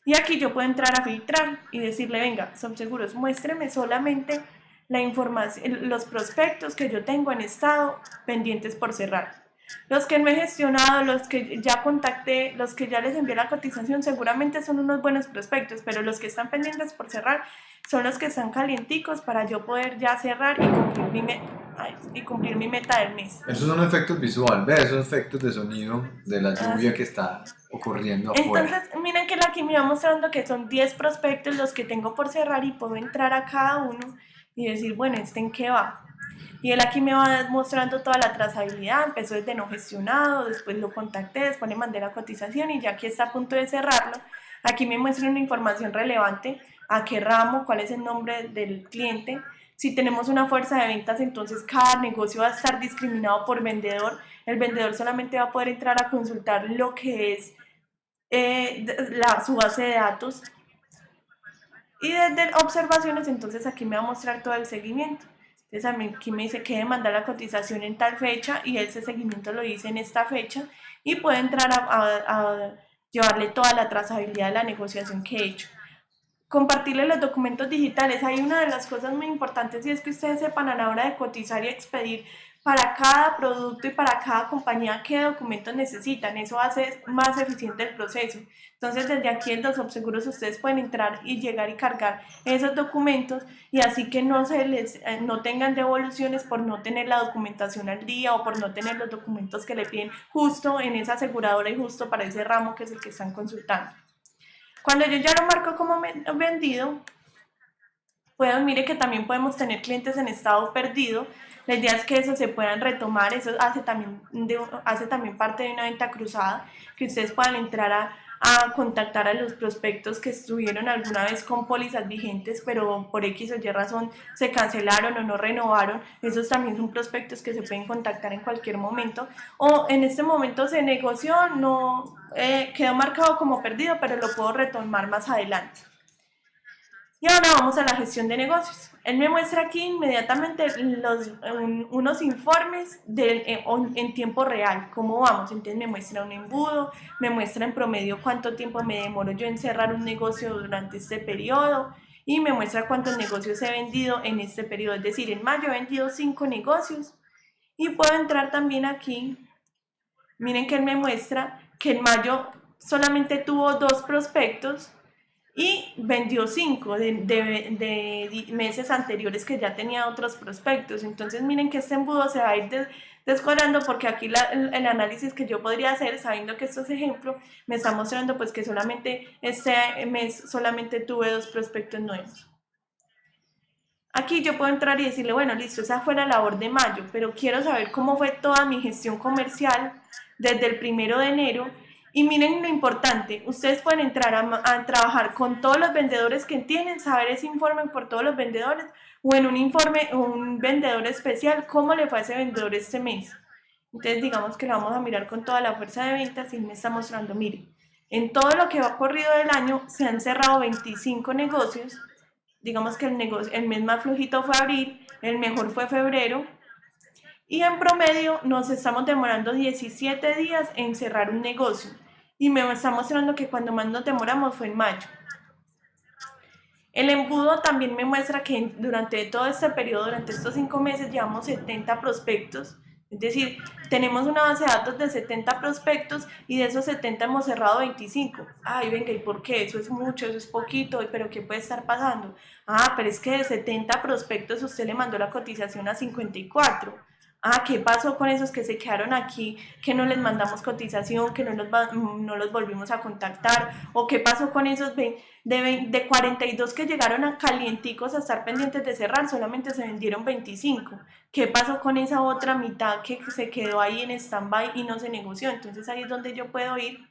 y aquí yo puedo entrar a filtrar y decirle, venga, son seguros, muéstreme solamente la información, los prospectos que yo tengo en estado pendientes por cerrar. Los que no he gestionado, los que ya contacté, los que ya les envié la cotización, seguramente son unos buenos prospectos, pero los que están pendientes por cerrar son los que están calienticos para yo poder ya cerrar y cumplir mi, meta, y cumplir mi meta del mes. Esos son efectos visuales, ve esos efectos de sonido de la lluvia que está ocurriendo afuera. Entonces, miren que aquí me va mostrando que son 10 prospectos los que tengo por cerrar y puedo entrar a cada uno y decir, bueno, ¿este en qué va? Y él aquí me va mostrando toda la trazabilidad, empezó desde no gestionado, después lo contacté, después le mandé la cotización y ya que está a punto de cerrarlo, aquí me muestra una información relevante, a qué ramo, cuál es el nombre del cliente, si tenemos una fuerza de ventas, entonces cada negocio va a estar discriminado por vendedor, el vendedor solamente va a poder entrar a consultar lo que es eh, la, su base de datos y desde observaciones, entonces aquí me va a mostrar todo el seguimiento. Entonces aquí me dice que demanda la cotización en tal fecha y ese seguimiento lo hice en esta fecha y puede entrar a, llevarle toda la trazabilidad de la negociación que he hecho. Compartirle los documentos digitales. Hay una de las cosas muy importantes y es que ustedes sepan a la hora de cotizar y expedir para cada producto y para cada compañía qué documentos necesitan. Eso hace más eficiente el proceso. Entonces, desde aquí en los subseguros ustedes pueden entrar y llegar y cargar esos documentos y así que no, se les, eh, no tengan devoluciones por no tener la documentación al día o por no tener los documentos que le piden justo en esa aseguradora y justo para ese ramo que es el que están consultando. Cuando yo ya lo marco como vendido, pueden, mire que también podemos tener clientes en estado perdido, la idea es que eso se puedan retomar, eso hace también, hace también parte de una venta cruzada, que ustedes puedan entrar a, a contactar a los prospectos que estuvieron alguna vez con pólizas vigentes, pero por X o Y razón se cancelaron o no renovaron. Esos también son prospectos que se pueden contactar en cualquier momento. O en este momento se negoció, no eh, quedó marcado como perdido, pero lo puedo retomar más adelante. Y ahora vamos a la gestión de negocios. Él me muestra aquí inmediatamente unos informes eh, en, tiempo real, cómo vamos. Entonces me muestra un embudo, me muestra en promedio cuánto tiempo me demoro yo en cerrar un negocio durante este periodo y me muestra cuántos negocios he vendido en este periodo. Es decir, en mayo he vendido cinco negocios y puedo entrar también aquí. Miren que él me muestra que en mayo solamente tuvo dos prospectos y vendió cinco de, meses anteriores que ya tenía otros prospectos. Entonces miren que este embudo se va a ir descuadrando porque aquí el, análisis que yo podría hacer, sabiendo que esto es ejemplo, me está mostrando pues que solamente este mes solamente tuve dos prospectos nuevos. Aquí yo puedo entrar y decirle, bueno, listo, esa fue la labor de mayo, pero quiero saber cómo fue toda mi gestión comercial desde el primero de enero y miren lo importante, ustedes pueden entrar a, trabajar con todos los vendedores que tienen, saber ese informe por todos los vendedores o en un informe, un vendedor especial, cómo le fue a ese vendedor este mes. Entonces digamos que lo vamos a mirar con toda la fuerza de ventas y me está mostrando, miren, en todo lo que va corrido del año se han cerrado 25 negocios, digamos que el, negocio, el mes más flojito fue abril, el mejor fue febrero, y en promedio nos estamos demorando 17 días en cerrar un negocio y me está mostrando que cuando más nos demoramos fue en mayo. El embudo también me muestra que durante todo este periodo, durante estos cinco meses, llevamos 70 prospectos. Es decir, tenemos una base de datos de 70 prospectos y de esos 70 hemos cerrado 25. Ay, venga, ¿y por qué? Eso es mucho, eso es poquito, pero ¿qué puede estar pasando? Ah, pero es que de 70 prospectos usted le mandó la cotización a 54 ah, ¿qué pasó con esos que se quedaron aquí, que no les mandamos cotización, que no, no los volvimos a contactar? ¿O qué pasó con esos de, de 42 que llegaron a calienticos a estar pendientes de cerrar, solamente se vendieron 25? ¿Qué pasó con esa otra mitad que se quedó ahí en stand-by y no se negoció? Entonces ahí es donde yo puedo ir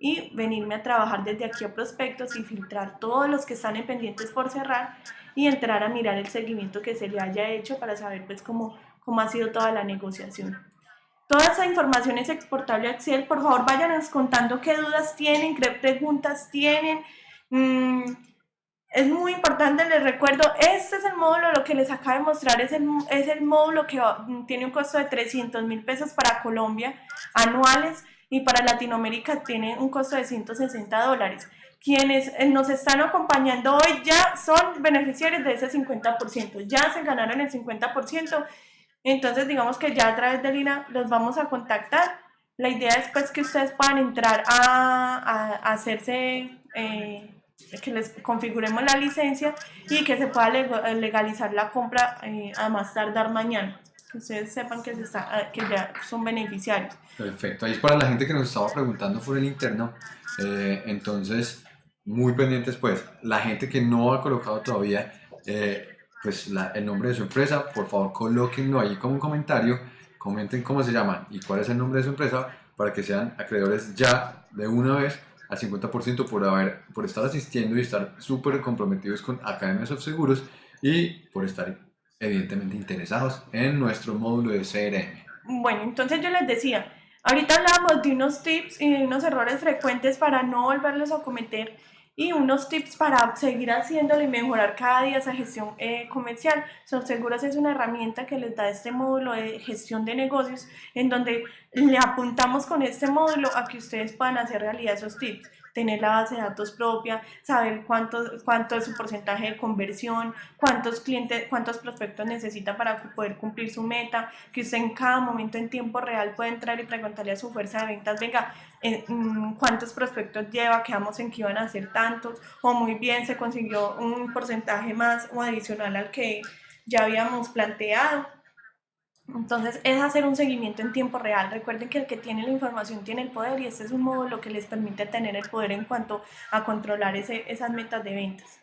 y venirme a trabajar desde aquí a prospectos y filtrar todos los que están en pendientes por cerrar y entrar a mirar el seguimiento que se le haya hecho para saber pues cómo cómo ha sido toda la negociación. Toda esa información es exportable a Excel. Por favor, váyanos contando qué dudas tienen, qué preguntas tienen. Mm, es muy importante, les recuerdo, este es el módulo, lo que les acabo de mostrar es el, es el módulo que tiene un costo de 300 mil pesos para Colombia anuales y para Latinoamérica tiene un costo de 160 dólares. Quienes eh, nos están acompañando hoy ya son beneficiarios de ese 50%, ya se ganaron el 50% entonces, digamos que ya a través de Lina los vamos a contactar. La idea es pues que ustedes puedan entrar a, hacerse, eh, que les configuremos la licencia y que se pueda legalizar la compra eh, a más tardar mañana. Que ustedes sepan ah, que ya son beneficiarios. Perfecto. Ahí es para la gente que nos estaba preguntando por el interno. Eh, entonces, muy pendientes pues. La gente que no ha colocado todavía pues el nombre de su empresa, por favor colóquenlo ahí como un comentario, comenten cómo se llama y cuál es el nombre de su empresa para que sean acreedores ya de una vez al 50% por, haber, por estar asistiendo y estar súper comprometidos con Academias of Seguros y por estar evidentemente interesados en nuestro módulo de CRM. Bueno, entonces yo les decía, ahorita hablábamos de unos tips y de unos errores frecuentes para no volverlos a cometer y unos tips para seguir haciéndolo y mejorar cada día esa gestión eh, comercial. Subseguros es una herramienta que les da este módulo de gestión de negocios en donde le apuntamos con este módulo a que ustedes puedan hacer realidad esos tips tener la base de datos propia, saber cuánto, cuánto es su porcentaje de conversión, cuántos clientes, cuántos prospectos necesita para poder cumplir su meta, que usted en cada momento en tiempo real puede entrar y preguntarle a su fuerza de ventas, venga, cuántos prospectos lleva, quedamos en que iban a ser tantos, o muy bien se consiguió un porcentaje más o adicional al que ya habíamos planteado. Entonces es hacer un seguimiento en tiempo real. Recuerden que el que tiene la información tiene el poder y este es un módulo que les permite tener el poder en cuanto a controlar ese, esas metas de ventas.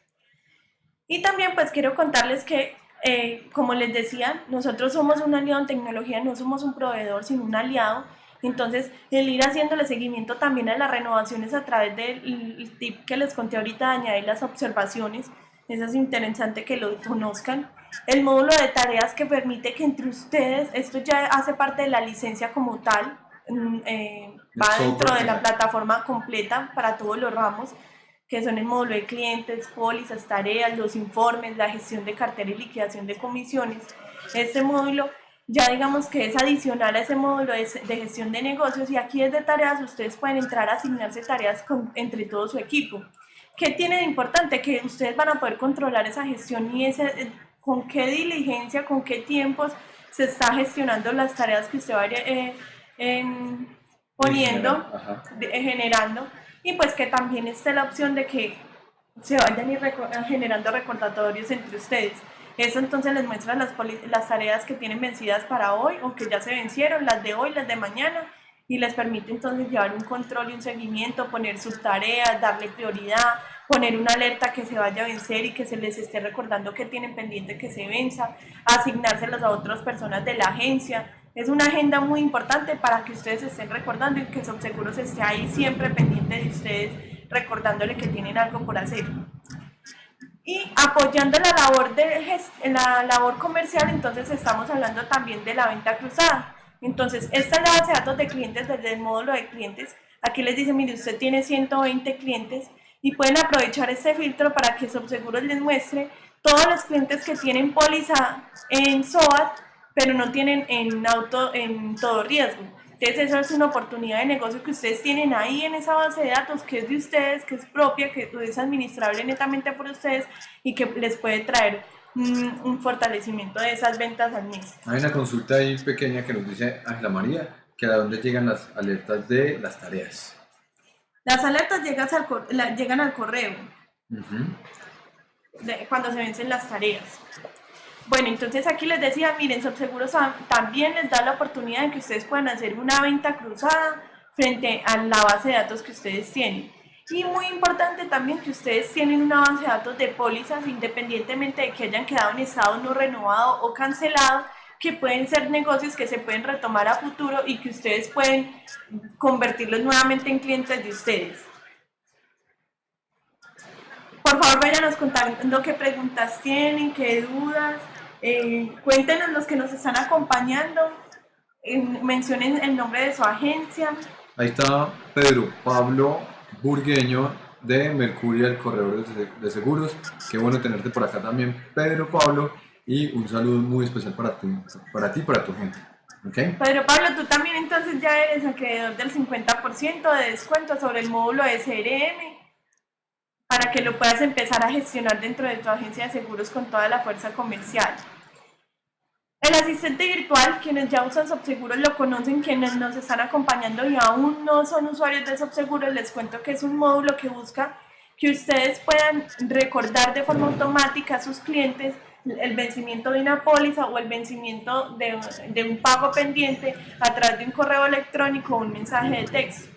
Y también pues quiero contarles que, eh, como les decía, nosotros somos un aliado en tecnología, no somos un proveedor, sino un aliado. Entonces, el ir haciéndole seguimiento también a las renovaciones a través del tip que les conté ahorita, de añadir las observaciones, eso es interesante que lo conozcan. El módulo de tareas que permite que entre ustedes, esto ya hace parte de la licencia como tal, mm, eh, va dentro de la plataforma completa para todos los ramos, que son el módulo de clientes, pólizas, tareas, los informes, la gestión de cartera y liquidación de comisiones. Este módulo ya digamos que es adicional a ese módulo de, gestión de negocios y aquí es de tareas, ustedes pueden entrar a asignarse tareas entre todo su equipo. ¿Qué tiene de importante? Que ustedes van a poder controlar esa gestión y ese, eh, con qué diligencia, con qué tiempos se está gestionando las tareas que usted vaya eh, poniendo, eh, generando, y pues que también esté la opción de que se vayan generando recordatorios entre ustedes. Eso entonces les muestra las, las tareas que tienen vencidas para hoy o que ya se vencieron, las de hoy, las de mañana, y les permite entonces llevar un control y un seguimiento, poner sus tareas, darle prioridad, poner una alerta que se vaya a vencer y que se les esté recordando que tienen pendiente que se venza, asignárselos a otras personas de la agencia. Es una agenda muy importante para que ustedes estén recordando y que Subseguros esté ahí siempre pendiente de ustedes, recordándole que tienen algo por hacer. Y apoyando la labor, de la labor comercial, entonces estamos hablando también de la venta cruzada. Entonces, esta es la base de datos de clientes desde el módulo de clientes. Aquí les dice, mire, usted tiene 120 clientes y pueden aprovechar este filtro para que Subseguros les muestre todos los clientes que tienen póliza en SOAT, pero no tienen en auto en todo riesgo. Entonces, eso es una oportunidad de negocio que ustedes tienen ahí en esa base de datos, que es de ustedes, que es propia, que es administrable netamente por ustedes y que les puede traer un fortalecimiento de esas ventas al mes. Hay una consulta ahí pequeña que nos dice Ángela María, que a dónde llegan las alertas de las tareas. Las alertas llegan al, llegan al correo cuando se vencen las tareas. Bueno, entonces aquí les decía, miren, Subseguros también les da la oportunidad de que ustedes puedan hacer una venta cruzada frente a la base de datos que ustedes tienen. Y muy importante también que ustedes tienen una base de datos de pólizas independientemente de que hayan quedado en estado no renovado o cancelado, que pueden ser negocios que se pueden retomar a futuro y que ustedes pueden convertirlos nuevamente en clientes de ustedes. Por favor, váyanos contando qué preguntas tienen, qué dudas. Eh, cuéntenos los que nos están acompañando. mencionen el nombre de su agencia. Ahí está Pedro Pablo Burgueño de Mercuria, el corredor de seguros. Qué bueno tenerte por acá también, Pedro Pablo. Y un saludo muy especial para ti, para ti y para tu gente. ¿Okay? Pedro Pablo, tú también entonces ya eres acreedor del 50% de descuento sobre el módulo CRM para que lo puedas empezar a gestionar dentro de tu agencia de seguros con toda la fuerza comercial. El asistente virtual, quienes ya usan Subseguros lo conocen, quienes nos están acompañando y aún no son usuarios de Subseguros, les cuento que es un módulo que busca que ustedes puedan recordar de forma automática a sus clientes el vencimiento de una póliza o el vencimiento de, de un pago pendiente a través de un correo electrónico o un mensaje de texto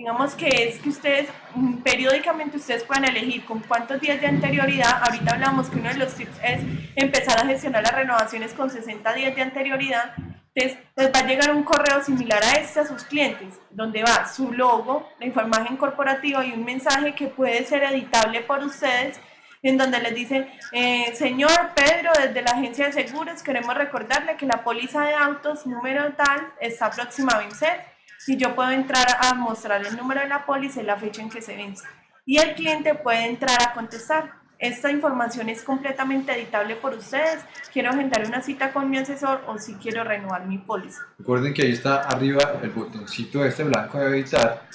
digamos que es que ustedes mm, periódicamente ustedes puedan elegir con cuántos días de anterioridad, ahorita hablamos que uno de los tips es empezar a gestionar las renovaciones con 60 días de anterioridad, entonces les va a llegar un correo similar a este a sus clientes, donde va su logo, la información corporativa y un mensaje que puede ser editable por ustedes, en donde les dicen, eh, señor Pedro, desde la agencia de seguros queremos recordarle que la póliza de autos número tal está próxima a vencer y yo puedo entrar a mostrar el número de la póliza y la fecha en que se vence. y el cliente puede entrar a contestar. Esta información es completamente editable por ustedes. Quiero agendar una cita con mi asesor o si quiero renovar mi póliza. Recuerden que ahí está arriba el botoncito este blanco de editar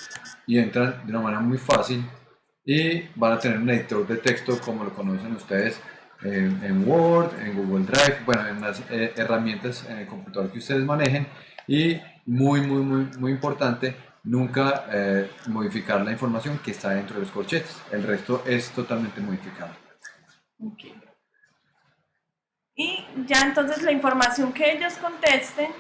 y entran de una manera muy fácil y van a tener un editor de texto como lo conocen ustedes en, Word, en Google Drive, bueno, en las eh, herramientas en el computador que ustedes manejen y muy, muy, muy, muy importante, nunca eh, modificar la información que está dentro de los corchetes. El resto es totalmente modificable. Y ya entonces la información que ellos contesten,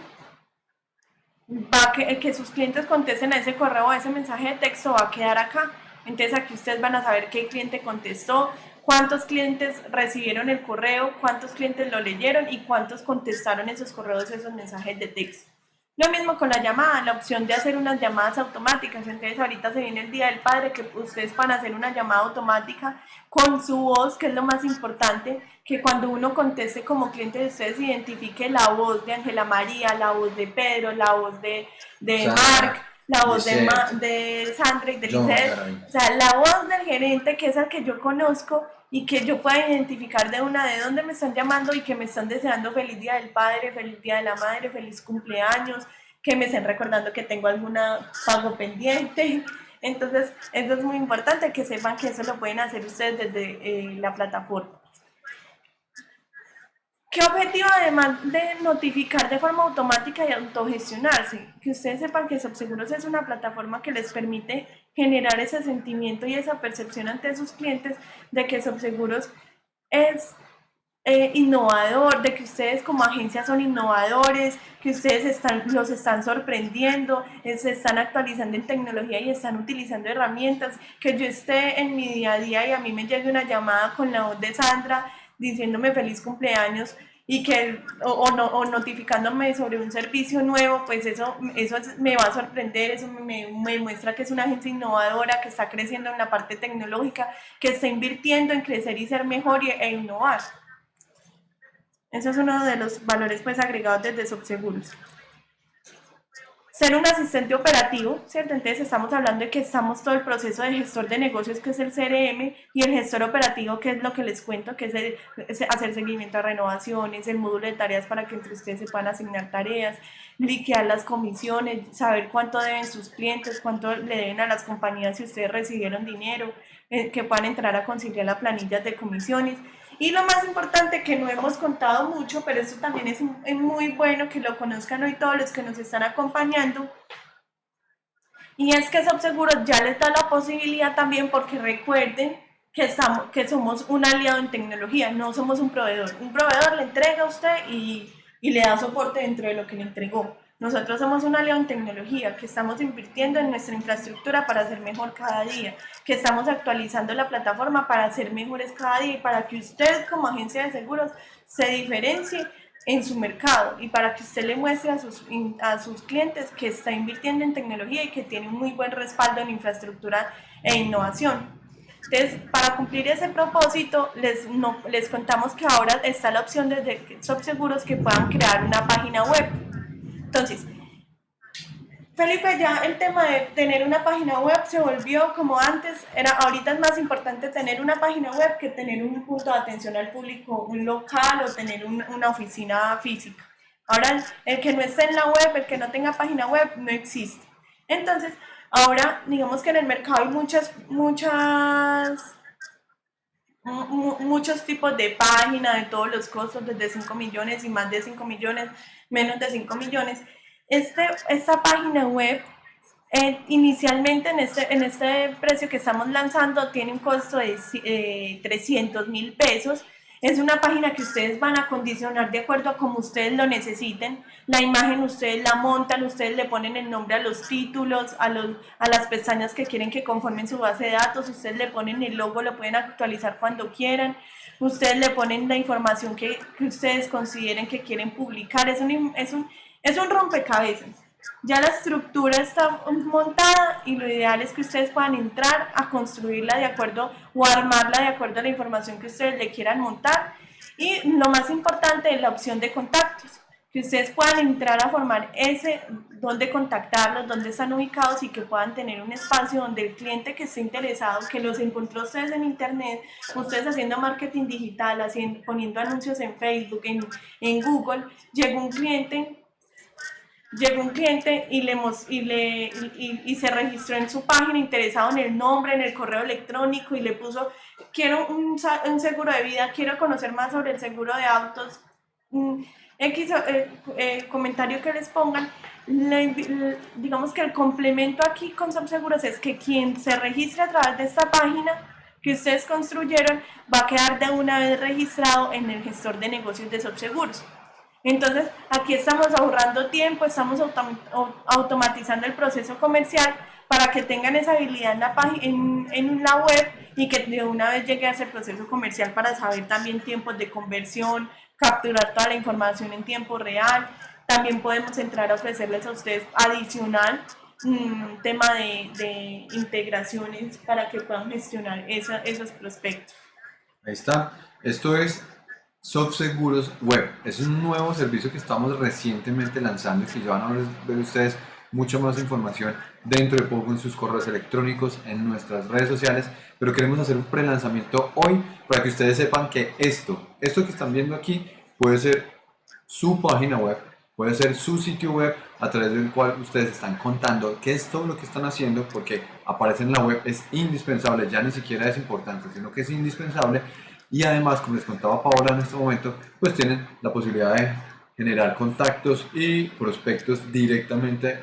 va que, que sus clientes contesten a ese correo, a ese mensaje de texto, va a quedar acá. Entonces aquí ustedes van a saber qué cliente contestó, cuántos clientes recibieron el correo, cuántos clientes lo leyeron y cuántos contestaron esos correos, esos mensajes de texto. Lo mismo con la llamada, la opción de hacer unas llamadas automáticas. Entonces ahorita se viene el Día del Padre que ustedes van a hacer una llamada automática con su voz, que es lo más importante, que cuando uno conteste como cliente de ustedes identifique la voz de Ángela María, la voz de Pedro, la voz de, de Mark, la voz de, de Sandra y de Lisette. O sea, la voz del gerente, que es el que yo conozco y que yo pueda identificar de una de dónde me están llamando y que me están deseando feliz día del padre, feliz día de la madre, feliz cumpleaños, que me estén recordando que tengo alguna pago pendiente. Entonces, eso es muy importante que sepan que eso lo pueden hacer ustedes desde eh, la plataforma. ¿Qué objetivo además de notificar de forma automática y autogestionarse? Que ustedes sepan que Subseguros es una plataforma que les permite generar ese sentimiento y esa percepción ante sus clientes de que Subseguros es eh, innovador, de que ustedes como agencia son innovadores, que ustedes están, los están sorprendiendo, se están actualizando en tecnología y están utilizando herramientas, que yo esté en mi día a día y a mí me llegue una llamada con la voz de Sandra diciéndome feliz cumpleaños y que o, no, o, notificándome sobre un servicio nuevo, pues eso, eso me va a sorprender, eso me, me, muestra que es una agencia innovadora, que está creciendo en la parte tecnológica, que está invirtiendo en crecer y ser mejor y, e innovar. Eso es uno de los valores pues agregados desde Subseguros ser un asistente operativo, ¿cierto? Entonces estamos hablando de que estamos todo el proceso de gestor de negocios, que es el CRM, y el gestor operativo, que es lo que les cuento, que es, hacer seguimiento a renovaciones, el módulo de tareas para que entre ustedes se puedan asignar tareas, liquear las comisiones, saber cuánto deben sus clientes, cuánto le deben a las compañías si ustedes recibieron dinero, eh, que puedan entrar a conciliar las planillas de comisiones, y lo más importante que no hemos contado mucho, pero eso también es, muy bueno que lo conozcan hoy todos los que nos están acompañando, y es que Subseguros ya les da la posibilidad también porque recuerden que, estamos, que somos un aliado en tecnología, no somos un proveedor. Un proveedor le entrega a usted y, y le da soporte dentro de lo que le entregó. Nosotros somos una aliado en tecnología, que estamos invirtiendo en nuestra infraestructura para ser mejor cada día, que estamos actualizando la plataforma para ser mejores cada día y para que usted como agencia de seguros se diferencie en su mercado y para que usted le muestre a sus, a sus clientes que está invirtiendo en tecnología y que tiene un muy buen respaldo en infraestructura e innovación. Entonces, para cumplir ese propósito, les, no, les contamos que ahora está la opción desde Subseguros que puedan crear una página web entonces, Felipe, ya el tema de tener una página web se volvió como antes, era ahorita es más importante tener una página web que tener un punto de atención al público, un local o tener una oficina física. Ahora, el que no esté en la web, el que no tenga página web, no existe. Entonces, ahora, digamos que en el mercado hay muchas, muchas, muchos tipos de páginas de todos los costos, desde 5 millones y más de 5 millones menos de 5 millones. Este, esta página web eh, inicialmente en este, en este precio que estamos lanzando tiene un costo de 300 eh, mil pesos. Es una página que ustedes van a condicionar de acuerdo a como ustedes lo necesiten. La imagen ustedes la montan, ustedes le ponen el nombre a los títulos, a, los, a las pestañas que quieren que conformen su base de datos, ustedes le ponen el logo, lo pueden actualizar cuando quieran ustedes le ponen la información que, ustedes consideren que quieren publicar, es un, es, un, es un rompecabezas. Ya la estructura está montada y lo ideal es que ustedes puedan entrar a construirla de acuerdo o armarla de acuerdo a la información que ustedes le quieran montar. Y lo más importante es la opción de contactos que ustedes puedan entrar a formar ese, dónde contactarlos, dónde están ubicados y que puedan tener un espacio donde el cliente que esté interesado, que los encontró ustedes en internet, ustedes haciendo marketing digital, haciendo, poniendo anuncios en Facebook, en, en Google, llega un cliente llegó un cliente y, le, y, le, y, se registró en su página interesado en el nombre, en el correo electrónico y le puso, quiero un, un seguro de vida, quiero conocer más sobre el seguro de autos, X eh, eh, comentario que les pongan, digamos que el complemento aquí con Subseguros es que quien se registre a través de esta página que ustedes construyeron va a quedar de una vez registrado en el gestor de negocios de Subseguros. Entonces, aquí estamos ahorrando tiempo, estamos automatizando el proceso comercial para que tengan esa habilidad en la, en, en la web y que de una vez llegue a ese proceso comercial para saber también tiempos de conversión, capturar toda la información en tiempo real. También podemos entrar a ofrecerles a ustedes adicional un tema de, de, integraciones para que puedan gestionar esos prospectos. Ahí está. Esto es SoftSeguros Web. Es un nuevo servicio que estamos recientemente lanzando y que ya van a ver ustedes mucha más información dentro de poco en sus correos electrónicos, en nuestras redes sociales, pero queremos hacer un pre-lanzamiento hoy para que ustedes sepan que esto, esto que están viendo aquí puede ser su página web, puede ser su sitio web a través del cual ustedes están contando qué es todo lo que están haciendo porque aparece en la web, es indispensable, ya ni siquiera es importante, sino que es indispensable y además, como les contaba Paola en este momento, pues tienen la posibilidad de generar contactos y prospectos directamente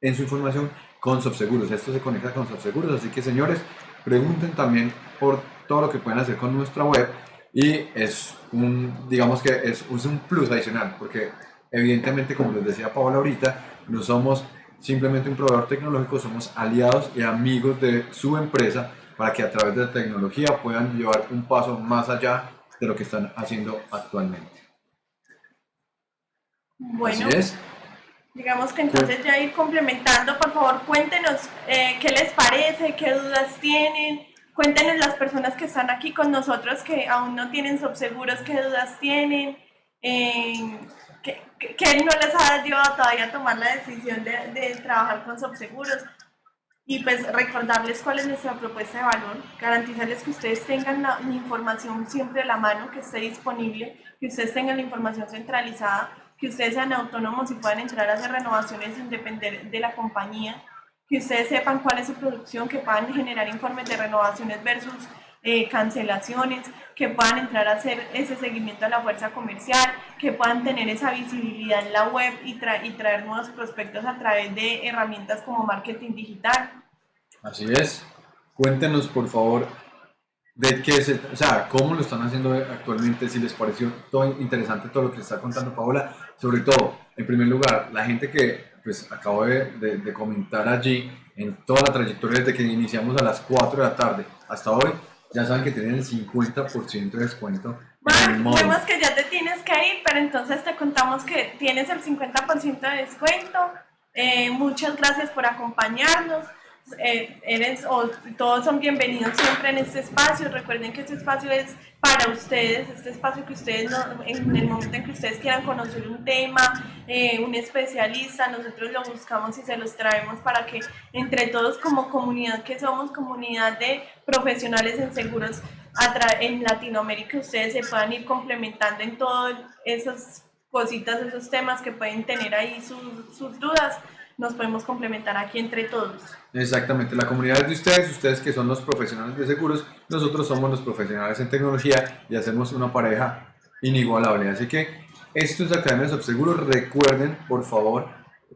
en su información con Subseguros. Esto se conecta con Subseguros, así que señores, pregunten también por todo lo que pueden hacer con nuestra web y es un, digamos que es, un plus adicional, porque evidentemente, como les decía Paola ahorita, no somos simplemente un proveedor tecnológico, somos aliados y amigos de su empresa para que a través de la tecnología puedan llevar un paso más allá de lo que están haciendo actualmente. Bueno, Así es. Digamos que entonces ya ir complementando, por favor, cuéntenos eh, qué les parece, qué dudas tienen, cuéntenos las personas que están aquí con nosotros que aún no tienen subseguros, qué dudas tienen, eh, qué, no les ha llevado todavía a tomar la decisión de, de trabajar con subseguros. Y pues recordarles cuál es nuestra propuesta de valor, garantizarles que ustedes tengan la información siempre a la mano, que esté disponible, que ustedes tengan la información centralizada que ustedes sean autónomos y puedan entrar a hacer renovaciones sin depender de la compañía, que ustedes sepan cuál es su producción, que puedan generar informes de renovaciones versus eh, cancelaciones, que puedan entrar a hacer ese seguimiento a la fuerza comercial, que puedan tener esa visibilidad en la web y, y traer nuevos prospectos a través de herramientas como marketing digital. Así es. Cuéntenos, por favor, de qué se, o sea, cómo lo están haciendo actualmente, si les pareció todo interesante todo lo que está contando Paola, sobre todo, en primer lugar, la gente que pues acabo de, de, comentar allí en toda la trayectoria desde que iniciamos a las 4 de la tarde hasta hoy, ya saben que tienen el 50% de descuento. Bueno, vemos que ya te tienes que ir, pero entonces te contamos que tienes el 50% de descuento. Eh, muchas gracias por acompañarnos. Eh, eres o todos son bienvenidos siempre en este espacio. Recuerden que este espacio es para ustedes, este espacio que ustedes, en el momento en que ustedes quieran conocer un tema, eh, un especialista, nosotros lo buscamos y se los traemos para que entre todos como comunidad, que somos comunidad de profesionales en seguros en Latinoamérica, ustedes se puedan ir complementando en todas esas cositas, esos temas que pueden tener ahí sus, sus dudas nos podemos complementar aquí entre todos. Exactamente, la comunidad de ustedes, ustedes que son los profesionales de seguros, nosotros somos los profesionales en tecnología y hacemos una pareja inigualable. Así que esto es Academia de Subseguros, recuerden por favor,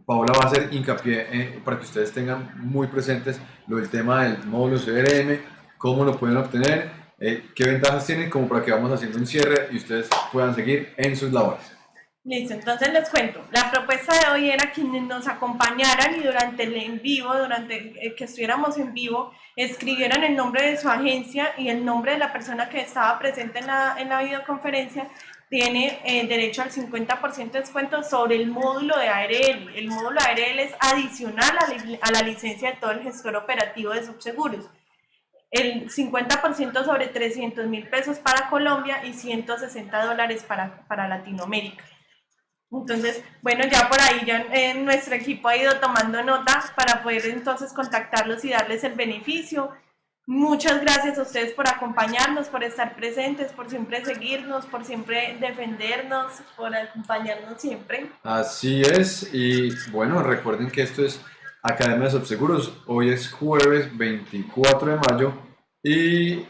Paola va a hacer hincapié eh, para que ustedes tengan muy presentes lo del tema del módulo CRM, cómo lo pueden obtener, eh, qué ventajas tienen, como para que vamos haciendo un cierre y ustedes puedan seguir en sus labores. Listo, entonces les cuento. La propuesta de hoy era que nos acompañaran y durante el en vivo, durante que estuviéramos en vivo, escribieran el nombre de su agencia y el nombre de la persona que estaba presente en la, en la videoconferencia. Tiene eh, derecho al 50% de descuento sobre el módulo de ARL. El módulo ARL es adicional a la, a la licencia de todo el gestor operativo de subseguros el 50% sobre 300 mil pesos para Colombia y 160 dólares para, para Latinoamérica. Entonces, bueno, ya por ahí ya nuestro equipo ha ido tomando nota para poder entonces contactarlos y darles el beneficio. Muchas gracias a ustedes por acompañarnos, por estar presentes, por siempre seguirnos, por siempre defendernos, por acompañarnos siempre. Así es, y bueno, recuerden que esto es Academia de Subseguros. Hoy es jueves 24 de mayo y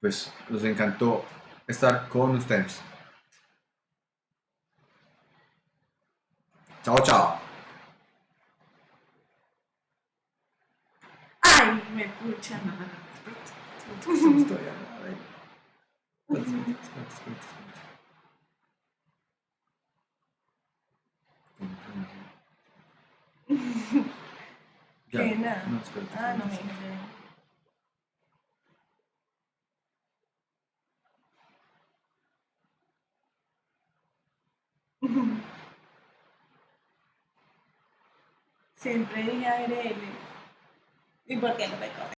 pues nos encantó estar con ustedes. Chao, chao. Ay, me pucha. Nada. no, espérate, Ah, no, espérate. (laughs) Siempre dije ARL. ¿Y por qué no me coge?